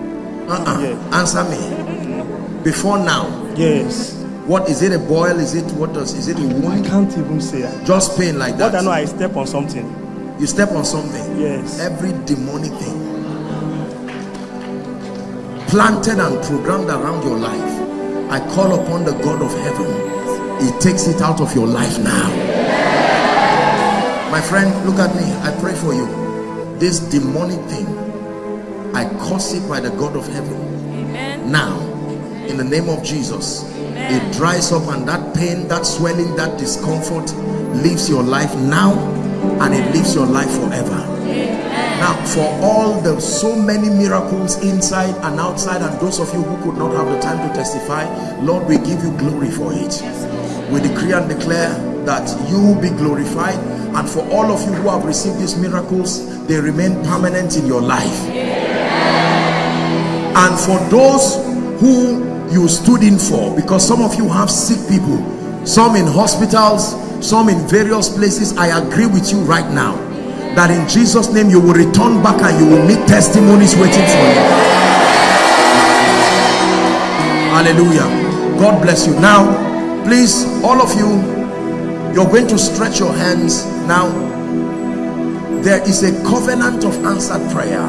Uh-uh. Answer me. Mm-hmm. Before now. Yes. What is it? A boil? Is it what does? Is it a wound? I can't even say. Just pain like that. What I know, I step on something. You step on something. Yes. Every demonic thing planted and programmed around your life. I call upon the God of heaven. He takes it out of your life now. My friend, look at me. I pray for you. This demonic thing, I curse it by the God of heaven. Amen. Now, in the name of Jesus, it dries up and that pain, that swelling, that discomfort leaves your life now and it leaves your life forever. Now, for all the so many miracles inside and outside, and those of you who could not have the time to testify, Lord, we give you glory for it. We decree and declare that you will be glorified, and for all of you who have received these miracles, they remain permanent in your life. and for those who you stood in for because some of you have sick people some in hospitals some in various places i agree with you right now that in jesus name you will return back and you will meet testimonies waiting for you. Hallelujah. God bless you. Now please all of you you're going to stretch your hands now there is a covenant of answered prayer.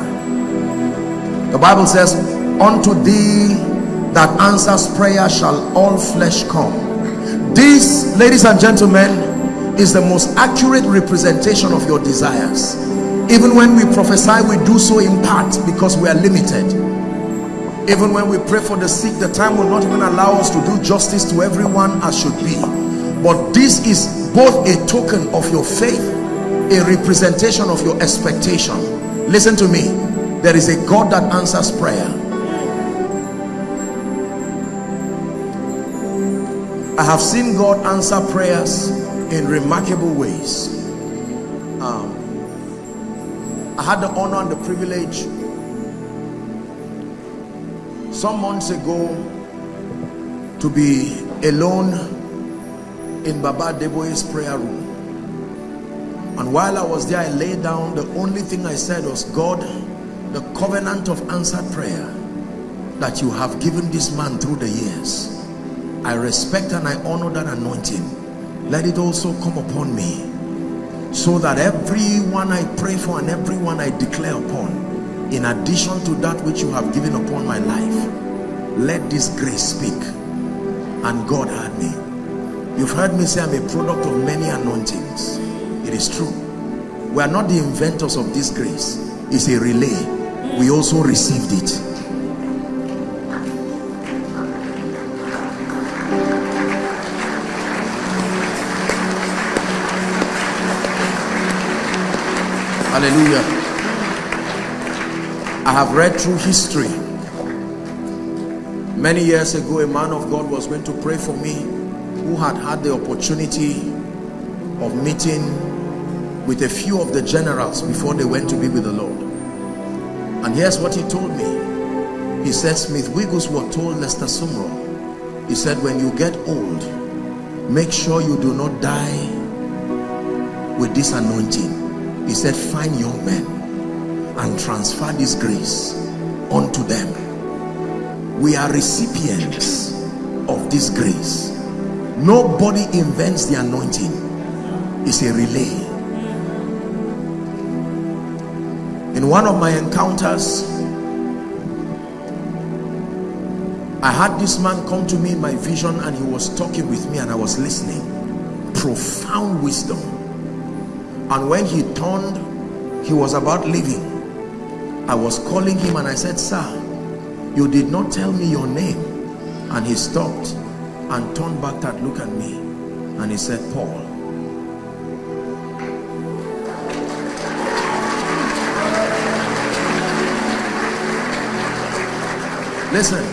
The bible says unto thee that answers prayer shall all flesh come. This ladies and gentlemen is the most accurate representation of your desires. Even when we prophesy we do so in part because we are limited. Even when we pray for the sick the time will not even allow us to do justice to everyone as should be. But this is both a token of your faith a representation of your expectation. Listen to me. There is a God that answers prayer. I have seen God answer prayers in remarkable ways. Um, I had the honor and the privilege some months ago to be alone in Baba Adeboye's prayer room. And while I was there, I lay down. The only thing I said was, God, the covenant of answered prayer that you have given this man through the years I respect and I honor that anointing. Let it also come upon me so that everyone I pray for and everyone I declare upon, in addition to that which you have given upon my life, let this grace speak. And God heard me. You've heard me say I'm a product of many anointings. It is true. We are not the inventors of this grace. It's a relay. We also received it. hallelujah i have read through history many years ago a man of god was going to pray for me who had had the opportunity of meeting with a few of the generals before they went to be with the lord. And here's what he told me. He said smith wigglesworth told lester sumrall he said when you get old make sure you do not die with this anointing. He said find young men and transfer this grace unto them. We are recipients of this grace nobody invents the anointing. It's a relay. In one of my encounters I had this man come to me in my vision and he was talking with me and I was listening. Profound wisdom. And when he turned he was about leaving. I was calling him and i said sir you did not tell me your name. And he stopped and turned back that look at me and he said paul listen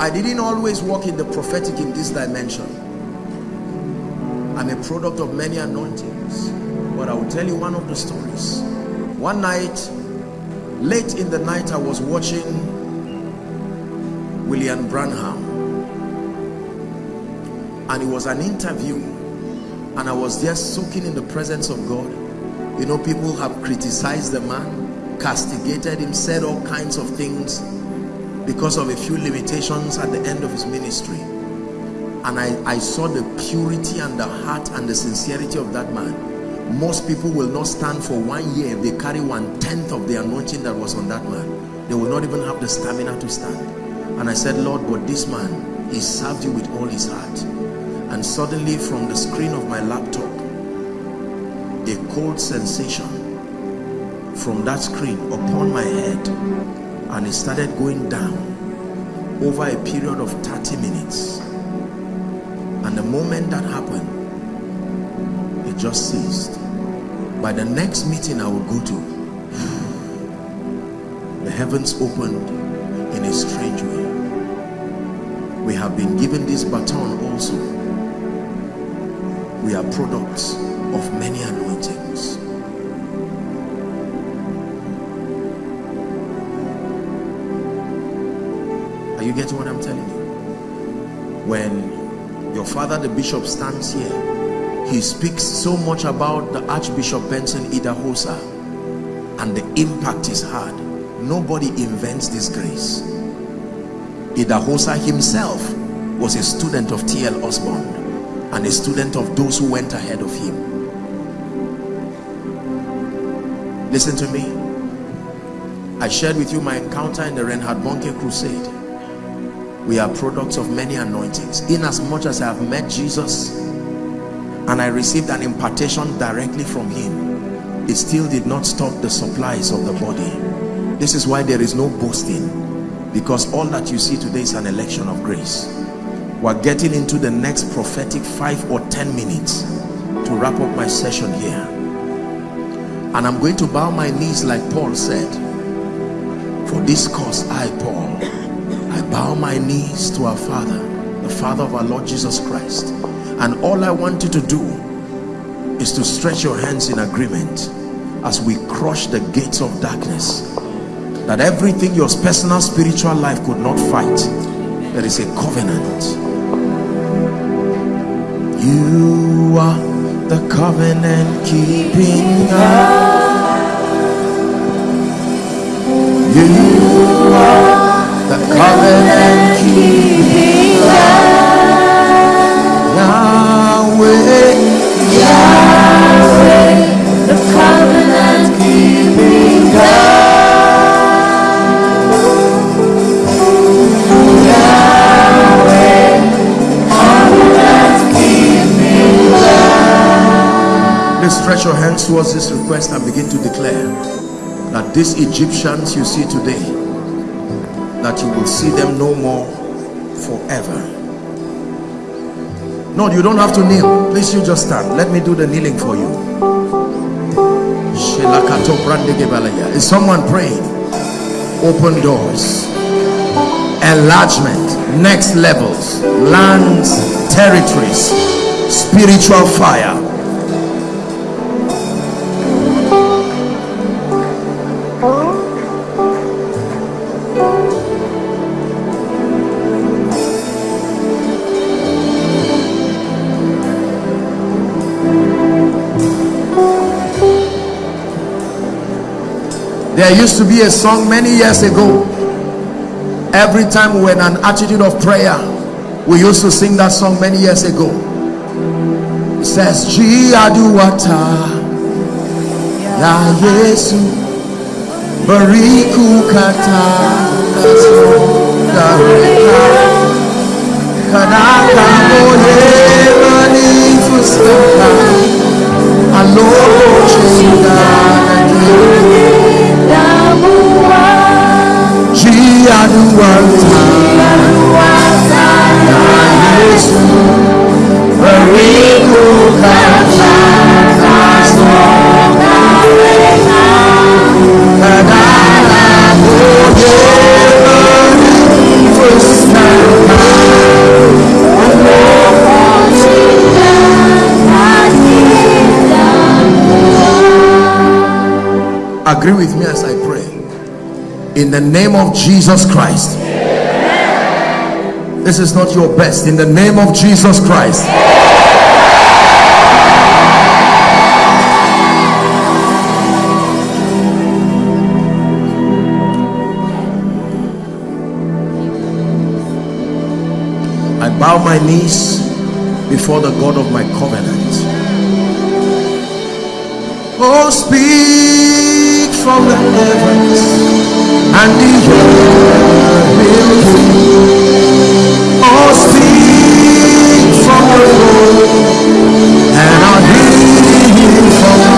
i didn't always walk in the prophetic in this dimension I'm a product of many anointings. But I will tell you one of the stories. One night, late in the night, I was watching William Branham. And it was an interview. And I was there soaking in the presence of God. You know, people have criticized the man, castigated him, said all kinds of things because of a few limitations at the end of his ministry. And I, I saw the purity and the heart and the sincerity of that man. Most people will not stand for one year if they carry one tenth of the anointing that was on that man. They will not even have the stamina to stand. And I said Lord but this man he served you with all his heart and suddenly from the screen of my laptop a cold sensation from that screen upon my head and it started going down over a period of 30 minutes. And the moment that happened it just ceased. By the next meeting I would go to the heavens opened in a strange way. We have been given this baton also we are products of many anointings Are you getting what I'm telling you? When your father, the bishop, stands here, he speaks so much about the Archbishop Benson Idahosa and the impact he's had. Nobody invents this grace. Idahosa himself was a student of T.L. Osborn and a student of those who went ahead of him. Listen to me. I shared with you my encounter in the Reinhard Bonnke crusade. We are products of many anointings. In as much as I have met Jesus and I received an impartation directly from him, it still did not stop the supplies of the body. This is why there is no boasting because all that you see today is an election of grace. We're getting into the next prophetic five or ten minutes to wrap up my session here. And I'm going to bow my knees like Paul said. For this cause I, Paul, I bow my knees to our Father, the Father of our Lord Jesus Christ. And all I want you to do is to stretch your hands in agreement as we crush the gates of darkness. That everything your personal spiritual life could not fight, there is a covenant. You are the covenant keeping God. You are the covenant stretch your hands towards this request and begin to declare that these Egyptians you see today, that you will see them no more forever. No, you don't have to kneel. Please, you just stand. Let me do the kneeling for you. Is someone praying? Open doors, enlargement, next levels, lands, territories, spiritual fire There used to be a song many years ago. Every time we were in an attitude of prayer, we used to sing that song many years ago. It says, Ji aduwata ya Yesu bariku kata kanaka moye manifustaka alobo chinda Jiaduwata Ya Agree with me in the name of Jesus Christ. This is not your best. In the name of Jesus Christ. I bow my knees before the God of my covenant. Oh, speak from the heavens and the earth will hear. Oh, speak from the throne and I'll hear from the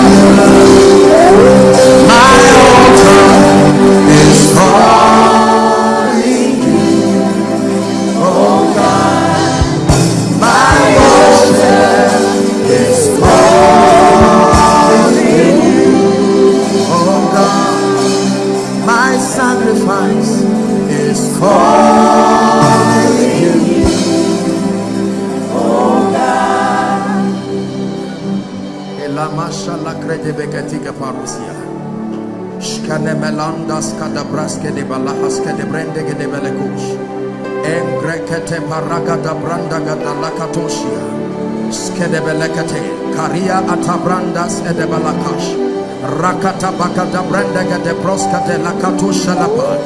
earth. My melandas kadabraske de balahas ke de brende ke de belekush. Engrekete paragada branda gada lakatoshia. Skedebelekete. Karia atabrandas edebalakash. Rakata bakata branda gade proskate lakatosha lapa.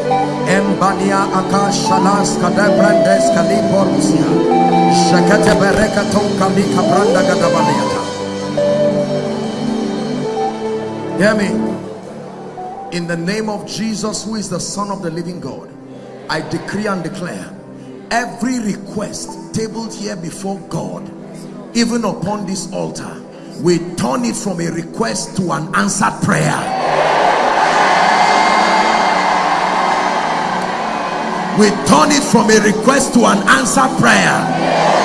Embania akashalas kade brandes kaliporusia. Shakate berekaton kalika branda gada baliata. Hear me. In the name of Jesus, who is the Son of the living God, I decree and declare every request tabled here before God, even upon this altar, we turn it from a request to an answered prayer. We turn it from a request to an answered prayer.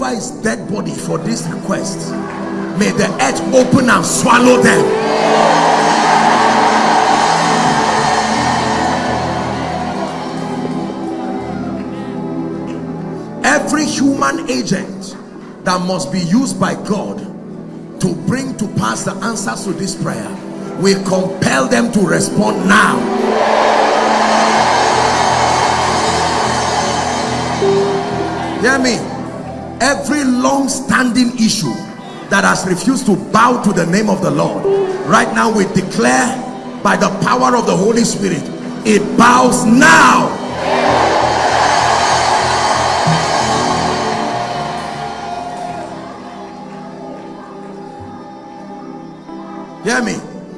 Over his dead body for this request, may the earth open and swallow them. Every human agent that must be used by God to bring to pass the answers to this prayer, we compel them to respond now. Hear me. Every long-standing issue that has refused to bow to the name of the Lord, right now we declare by the power of the Holy Spirit, it bows now. Hear me.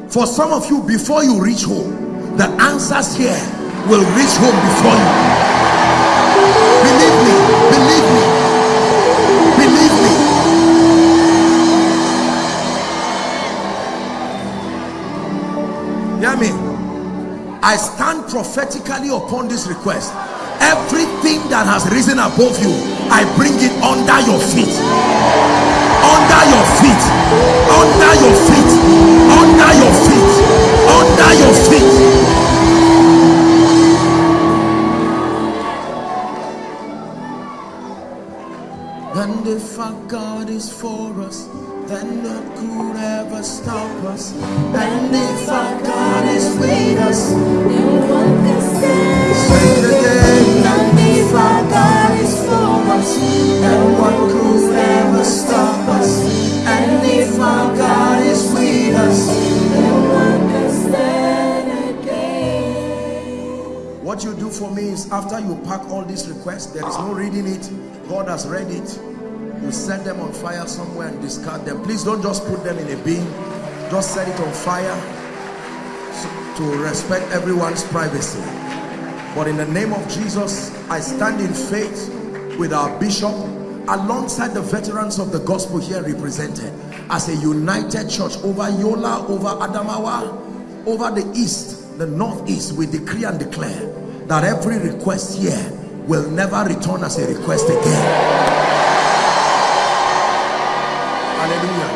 For some of you, before you reach home, the answers here will reach home before you. Believe me, believe me, believe me. Hear me. I stand prophetically upon this request. Everything that has risen above you, I bring it under your feet. Under your feet. Under your feet. Under your feet. Under your feet. And if our God is for us, then who could ever stop us? And if our God is with us, then what can stand? Say it again. And if our God is for us, then what could ever stop us? And if our God is with us, then what can stand again? What you do for me is after you pack all these requests, there is no reading it. God has read it you set them on fire somewhere and discard them. Please don't just put them in a bin. Just set it on fire to respect everyone's privacy. But in the name of Jesus I stand in faith with our bishop alongside the veterans of the gospel here represented as a united church over Yola over Adamawa over the east the northeast. We decree and declare that every request here will never return as a request again Hallelujah.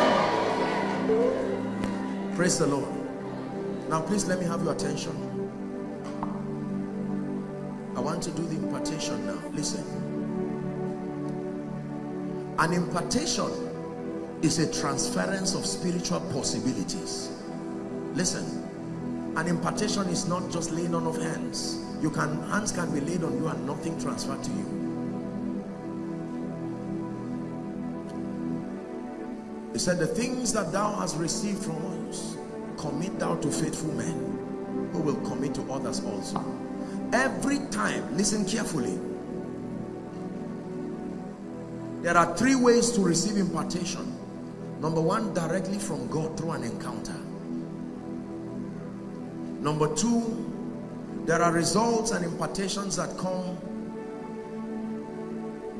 Praise the Lord. Now, please let me have your attention. I want to do the impartation now. Listen. An impartation is a transference of spiritual possibilities. Listen. An impartation is not just laying on of hands. You can hands can be laid on you and nothing transferred to you. He said, the things that thou hast received from us, commit thou to faithful men who will commit to others also. Every time, listen carefully. There are three ways to receive impartation. Number one, directly from God through an encounter. Number two, there are results and impartations that come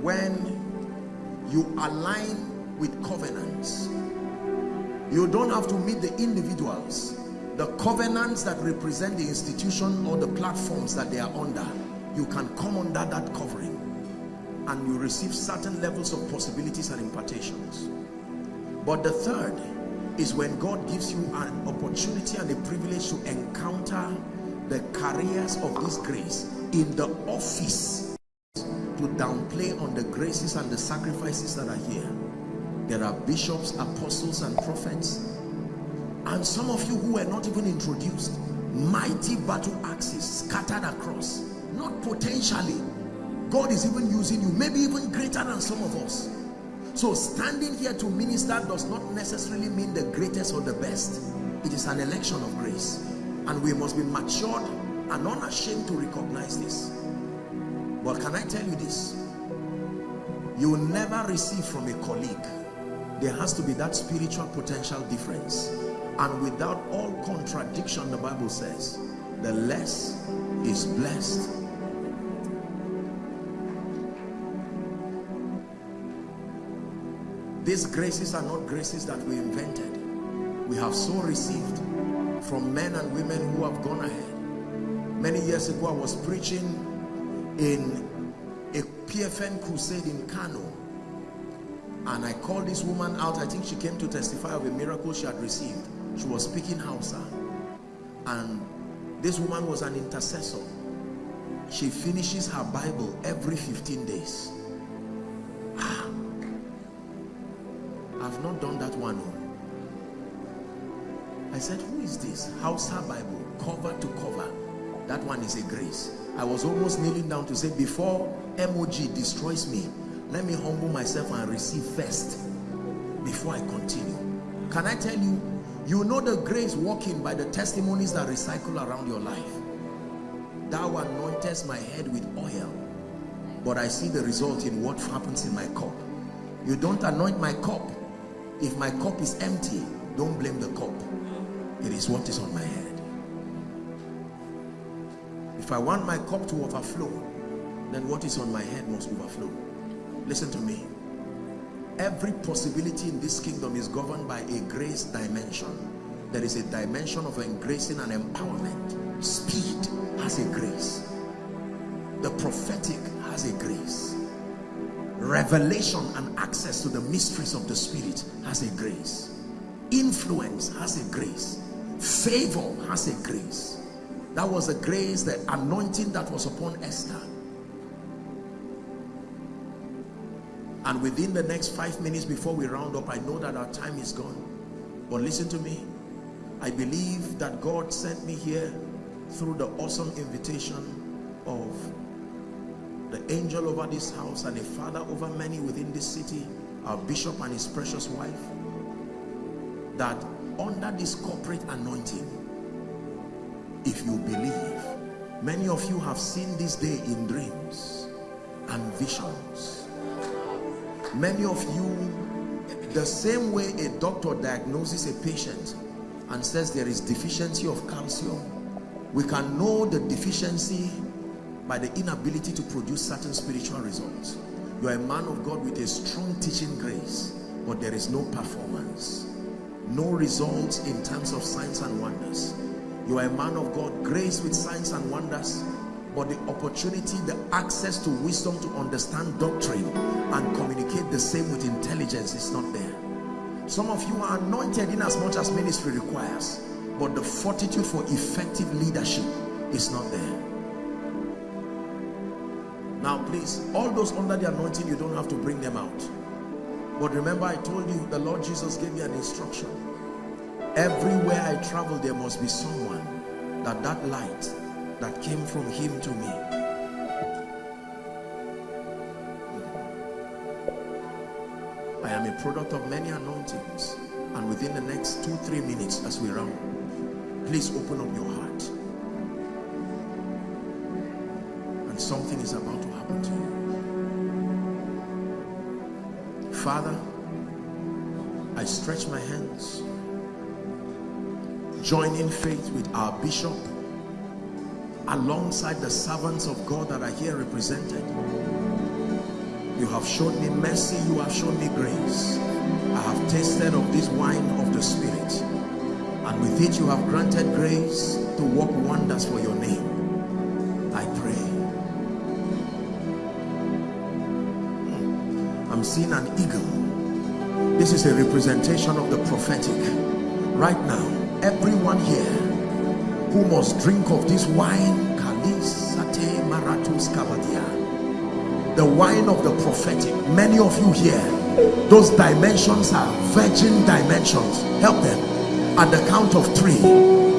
when you align with covenants. You don't have to meet the individuals the covenants that represent the institution or the platforms that they are under. You can come under that covering and you receive certain levels of possibilities and impartations. But the third is when God gives you an opportunity and a privilege to encounter the carriers of this grace in the office to downplay on the graces and the sacrifices that are here there are bishops, apostles, and prophets. And some of you who were not even introduced, mighty battle axes scattered across, not potentially. God is even using you, maybe even greater than some of us. So standing here to minister does not necessarily mean the greatest or the best. It is an election of grace. And we must be matured and unashamed to recognize this. But can I tell you this? You will never receive from a colleague. There has to be that spiritual potential difference. And without all contradiction, the Bible says, the less is blessed. These graces are not graces that we invented. We have so received from men and women who have gone ahead. Many years ago, I was preaching in a PFN crusade in Kano. And I called this woman out. I think she came to testify of a miracle she had received. She was speaking Hausa. And this woman was an intercessor. She finishes her Bible every 15 days. Ah, I've not done that one. I said, who is this? Hausa Bible, cover to cover. That one is a grace. I was almost kneeling down to say, before MOG destroys me, let me humble myself and receive first before I continue. Can I tell you, you know the grace walking by the testimonies that recycle around your life. Thou anointest my head with oil, but I see the result in what happens in my cup. You don't anoint my cup. If my cup is empty, don't blame the cup. It is what is on my head. If I want my cup to overflow, then what is on my head must overflow. Listen to me. Every possibility in this kingdom is governed by a grace dimension. There is a dimension of engracing and empowerment. Speed has a grace. The prophetic has a grace. Revelation and access to the mysteries of the spirit has a grace. Influence has a grace. Favor has a grace. That was the grace, the anointing that was upon Esther. And within the next five minutes before we round up, I know that our time is gone. But listen to me. I believe that God sent me here through the awesome invitation of the angel over this house and a father over many within this city, our bishop and his precious wife, that under this corporate anointing, if you believe, many of you have seen this day in dreams and visions many of you the same way a doctor diagnoses a patient and says there is deficiency of calcium we can know the deficiency by the inability to produce certain spiritual results. You are a man of God with a strong teaching grace but there is no performance no results in terms of signs and wonders. You are a man of God grace with signs and wonders but the opportunity, the access to wisdom to understand doctrine and communicate the same with intelligence is not there. Some of you are anointed in as much as ministry requires, but the fortitude for effective leadership is not there. Now please, all those under the anointing, you don't have to bring them out. But remember I told you, the Lord Jesus gave me an instruction. Everywhere I travel, there must be someone that that light that came from him to me. I am a product of many anointings and within the next two three minutes as we round please open up your heart. And something is about to happen to you. Father I stretch my hands join in faith with our bishop alongside the servants of God that are here represented. You have shown me mercy, you have shown me grace. I have tasted of this wine of the Spirit. And with it you have granted grace to work wonders for your name. I pray. Hmm. I'm seeing an eagle. This is a representation of the prophetic. Right now, everyone here who must drink of this wine the wine of the prophetic. Many of you here those dimensions are virgin dimensions. Help them. At the count of three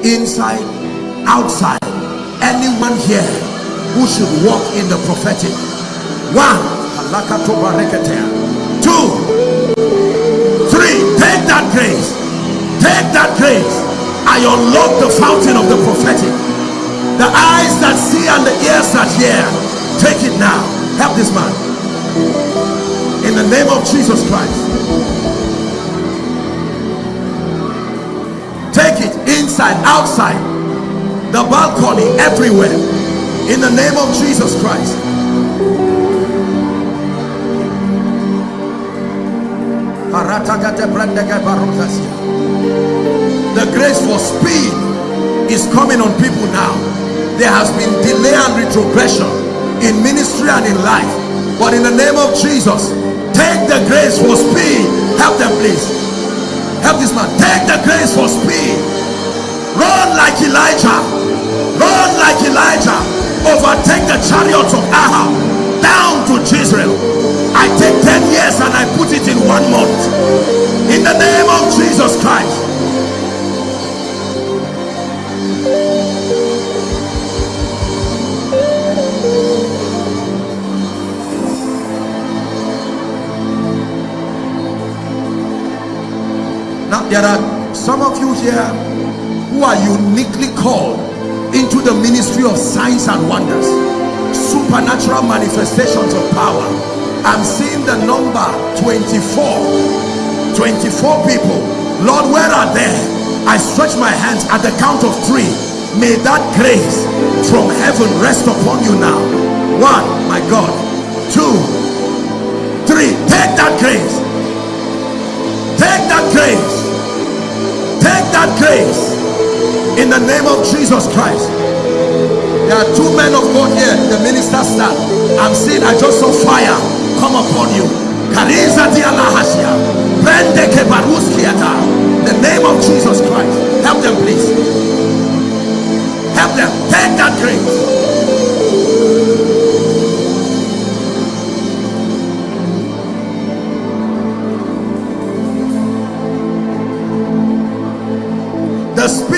inside outside anyone here who should walk in the prophetic. One two three take that grace. Take that grace. I unlock the fountain of the prophetic the eyes that see and the ears that hear. Take it now. Help this man. In the name of jesus christ. Take it inside outside. The balcony everywhere. In the name of jesus christ. The grace for speed is coming on people now there has been delay and retrogression in ministry and in life. But in the name of jesus take the grace for speed. Help them please. Help this man. Take the grace for speed. Run like elijah. Run like elijah. Overtake the chariots of ahab. Down to jezreel. I take are some of you here who are uniquely called into the ministry of signs and wonders supernatural manifestations of power. I'm seeing the number 24 24 people. Lord where are they? I stretch my hands at the count of three. May that grace from heaven rest upon you now. One my god. Two three. Take that grace. Take that grace that grace. In the name of jesus christ. There are two men of god here the minister stand. I'm seeing i just saw fire come upon you. The name of jesus christ. Help them please. Help them. Take that grace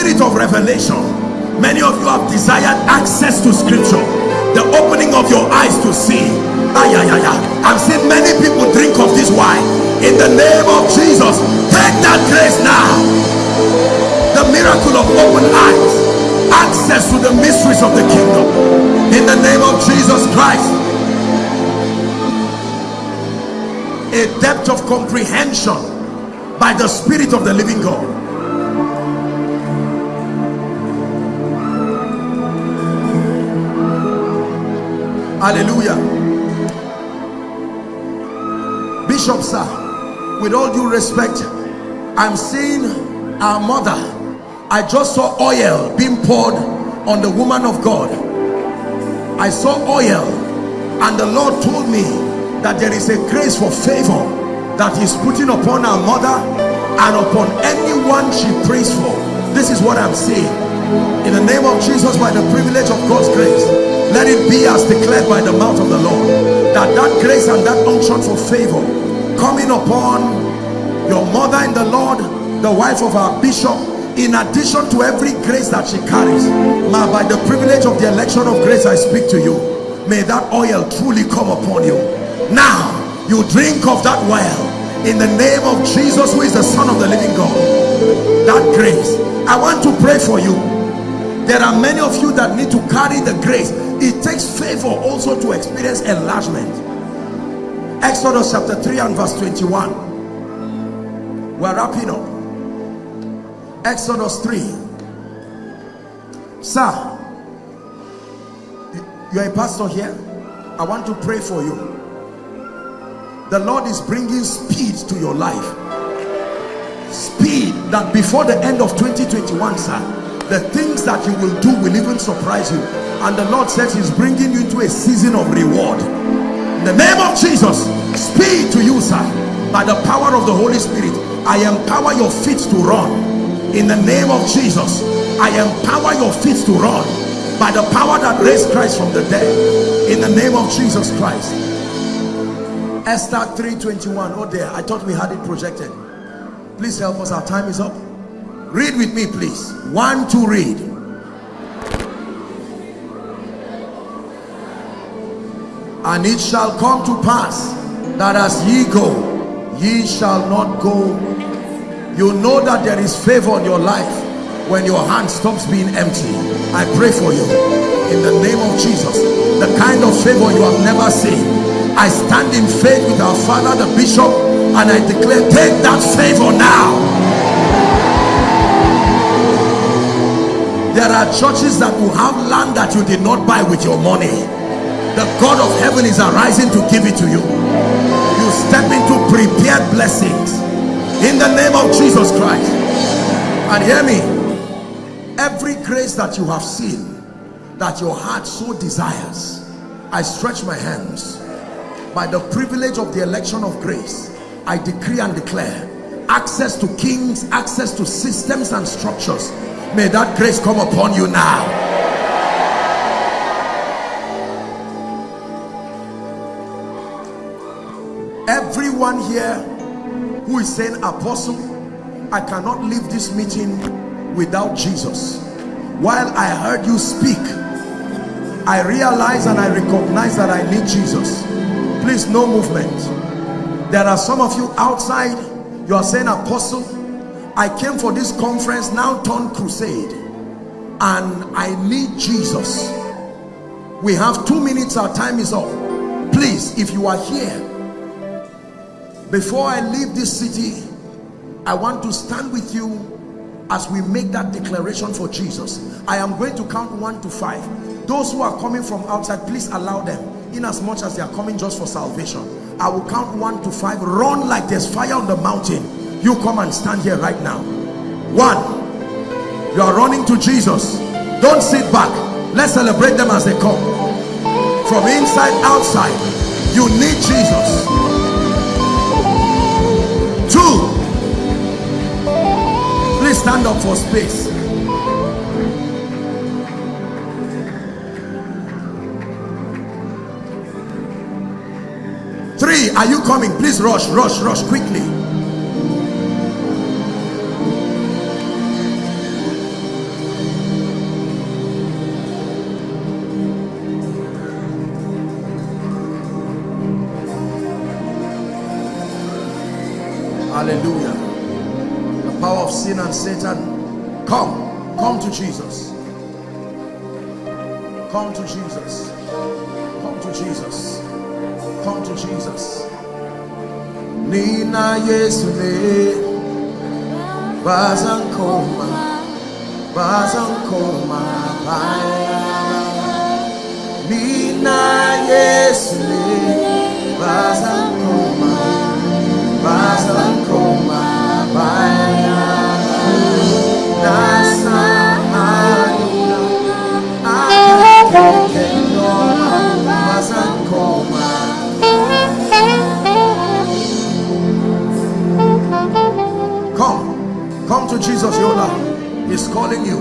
spirit of revelation. Many of you have desired access to scripture. The opening of your eyes to see. Ay, ay, ay, ay. i've seen many people drink of this wine. In the name of jesus take that grace now. The miracle of open eyes. Access to the mysteries of the kingdom. In the name of jesus christ. A depth of comprehension by the spirit of the living god hallelujah. Bishop sir with all due respect i'm seeing our mother. I just saw oil being poured on the woman of god. I saw oil and the lord told me that there is a grace for favor that he's putting upon our mother and upon anyone she prays for. This is what i'm saying in the name of jesus by the privilege of god's grace let it be as declared by the mouth of the lord that that grace and that unction for favor coming upon your mother in the lord the wife of our bishop in addition to every grace that she carries. Ma by the privilege of the election of grace i speak to you. May that oil truly come upon you. Now you drink of that well in the name of jesus who is the son of the living god. That grace i want to pray for you there are many of you that need to carry the grace. It takes favor also to experience enlargement. Exodus chapter 3 and verse 21 we're wrapping up. Exodus 3 sir you're a pastor here. I want to pray for you. The lord is bringing speed to your life. Speed that before the end of 2021 sir the things that you will do will even surprise you. And the lord says he's bringing you into a season of reward. In the name of jesus speed to you sir. By the power of the holy spirit i empower your feet to run. In the name of jesus i empower your feet to run. By the power that raised christ from the dead. In the name of jesus christ. Esther 321 oh there i thought we had it projected. Please help us our time is up Read with me, please. One, two, read. And it shall come to pass that as ye go, ye shall not go. You know that there is favor in your life when your hand stops being empty. I pray for you in the name of Jesus. The kind of favor you have never seen. I stand in faith with our father, the bishop, and I declare, take that favor now. There are churches that will have land that you did not buy with your money. The God of heaven is arising to give it to you. You step into prepared blessings in the name of Jesus Christ. And hear me, every grace that you have seen, that your heart so desires, I stretch my hands by the privilege of the election of grace. I decree and declare access to kings, access to systems and structures. May that grace come upon you now. everyone here who is saying apostle i cannot leave this meeting without jesus. While i heard you speak i realize and i recognize that i need jesus. Please no movement. There are some of you outside you are saying apostle i came for this conference now turn crusade and i need jesus. We have two minutes our time is up. Please if you are here before I leave this city I want to stand with you as we make that declaration for Jesus. I am going to count one to five. Those who are coming from outside please allow them in as much as they are coming just for salvation. I will count one to five. Run like there's fire on the mountain you come and stand here right now. One you are running to Jesus. Don't sit back. Let's celebrate them as they come. From inside outside you need Jesus. Two please stand up for space. Three are you coming? Please rush rush rush quickly sin and satan come come to jesus. Come to jesus. Come to jesus. Come to jesus. Nina yesule bazankoma bazankoma baya nina yesule bazankoma to Jesus, Yola. He's calling you.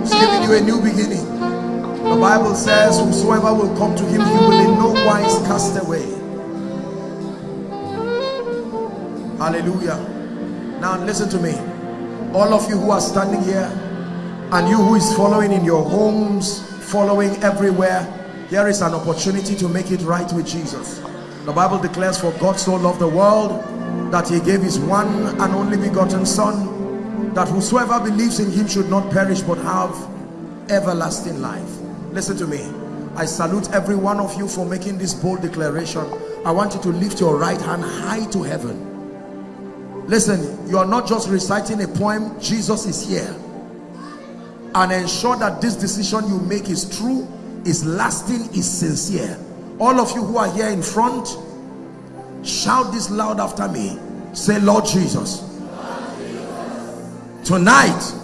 He's giving you a new beginning. The Bible says, Whosoever will come to him, he will in no wise cast away. Hallelujah. Now listen to me. All of you who are standing here, and you who is following in your homes, following everywhere, here is an opportunity to make it right with Jesus. The Bible declares, For God so loved the world that he gave his one and only begotten son that whosoever believes in him should not perish but have everlasting life. Listen to me. I salute every one of you for making this bold declaration. I want you to lift your right hand high to heaven. Listen you are not just reciting a poem jesus is here. And ensure that this decision you make is true is lasting is sincere. All of you who are here in front shout this loud after me. Say lord jesus tonight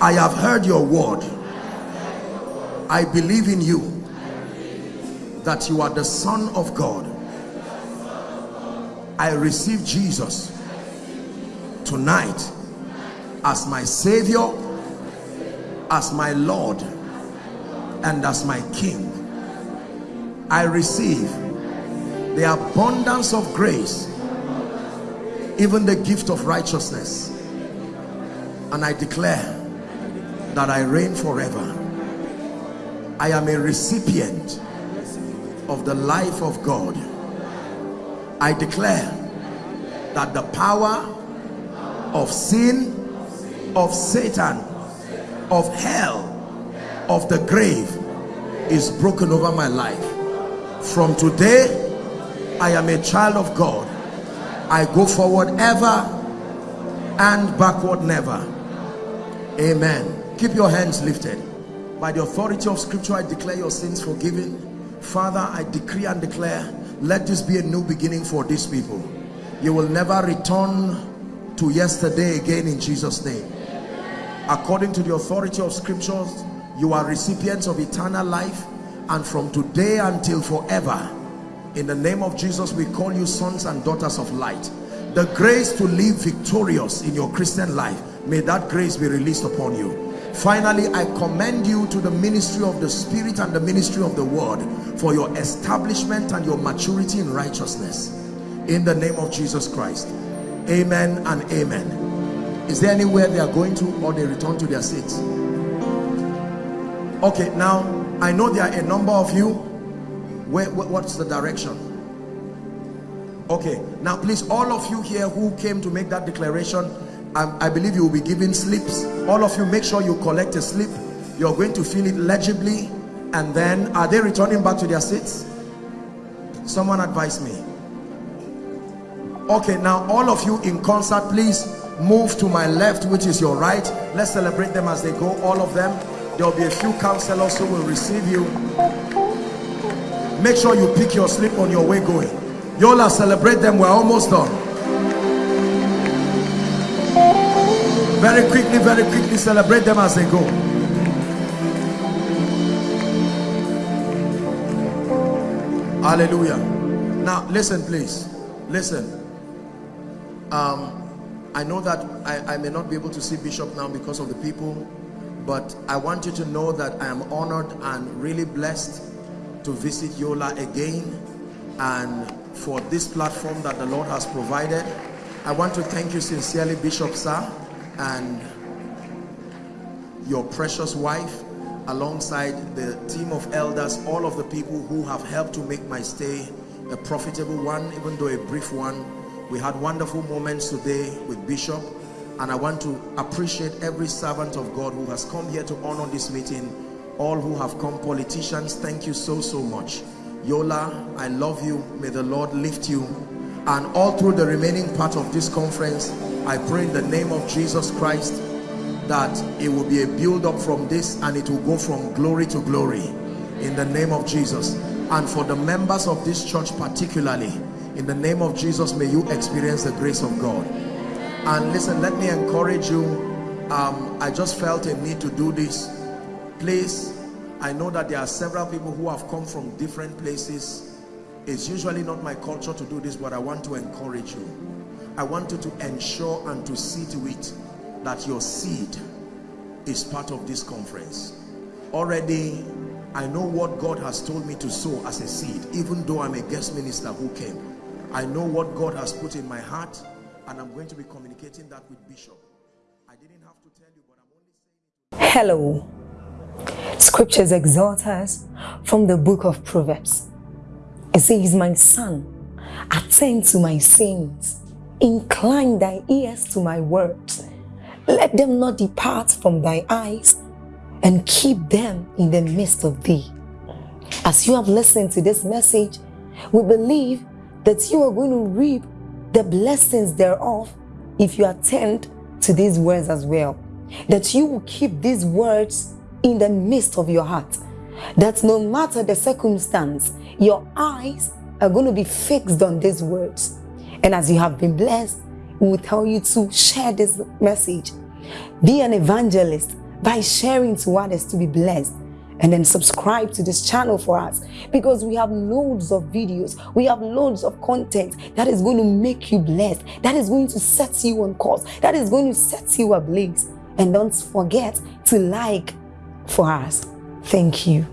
i have heard your word. I believe in you that you are the son of god. I receive jesus tonight as my savior as my lord and as my king. I receive the abundance of grace even the gift of righteousness and I declare that I reign forever. I am a recipient of the life of God. I declare that the power of sin, of Satan, of hell, of the grave is broken over my life. From today, I am a child of God. I go forward ever and backward never. Amen. Keep your hands lifted. By the authority of scripture, I declare your sins forgiven. Father, I decree and declare, let this be a new beginning for these people. You will never return to yesterday again in Jesus' name. According to the authority of scriptures, you are recipients of eternal life and from today until forever, in the name of Jesus, we call you sons and daughters of light. The grace to live victorious in your Christian life, may that grace be released upon you. Finally i commend you to the ministry of the spirit and the ministry of the word for your establishment and your maturity in righteousness. In the name of jesus christ. Amen and amen. Is there anywhere they are going to or they return to their seats? Okay now i know there are a number of you. Where what's the direction? Okay now please all of you here who came to make that declaration I, I believe you will be given slips. All of you make sure you collect a slip. You're going to fill it legibly and then are they returning back to their seats? Someone advise me. Okay now all of you in concert please move to my left which is your right. Let's celebrate them as they go all of them. There will be a few counselors who will receive you. Make sure you pick your slip on your way going. Yola celebrate them we're almost done Very quickly, very quickly celebrate them as they go. Hallelujah. Now, listen, please. Listen. Um, I know that I, I may not be able to see Bishop now because of the people, but I want you to know that I am honored and really blessed to visit Yola again and for this platform that the Lord has provided. I want to thank you sincerely, Bishop Sir and your precious wife alongside the team of elders all of the people who have helped to make my stay a profitable one even though a brief one. We had wonderful moments today with bishop and i want to appreciate every servant of god who has come here to honor this meeting. All who have come politicians thank you so so much. Yola i love you. May the lord lift you. And all through the remaining part of this conference I pray in the name of Jesus Christ that it will be a build up from this and it will go from glory to glory in the name of Jesus. And for the members of this church particularly in the name of Jesus may you experience the grace of God. And listen let me encourage you. Um, I just felt a need to do this. Please I know that there are several people who have come from different places. It's usually not my culture to do this but I want to encourage you I want you to ensure and to see to it that your seed is part of this conference. Already, I know what God has told me to sow as a seed, even though I'm a guest minister who came. I know what God has put in my heart, and I'm going to be communicating that with Bishop. I didn't have to tell you, but I'm only saying Hello. Scriptures exhort us from the book of Proverbs. It says, My son, attend to my sayings Incline thy ears to my words. Let them not depart from thy eyes, and keep them in the midst of thee. As you have listened to this message, we believe that you are going to reap the blessings thereof if you attend to these words as well. That you will keep these words in the midst of your heart. That no matter the circumstance, your eyes are going to be fixed on these words. And as you have been blessed, we will tell you to share this message. Be an evangelist by sharing to others to be blessed. And then subscribe to this channel for us because we have loads of videos. We have loads of content that is going to make you blessed. That is going to set you on course. That is going to set you ablaze. And don't forget to like for us. Thank you.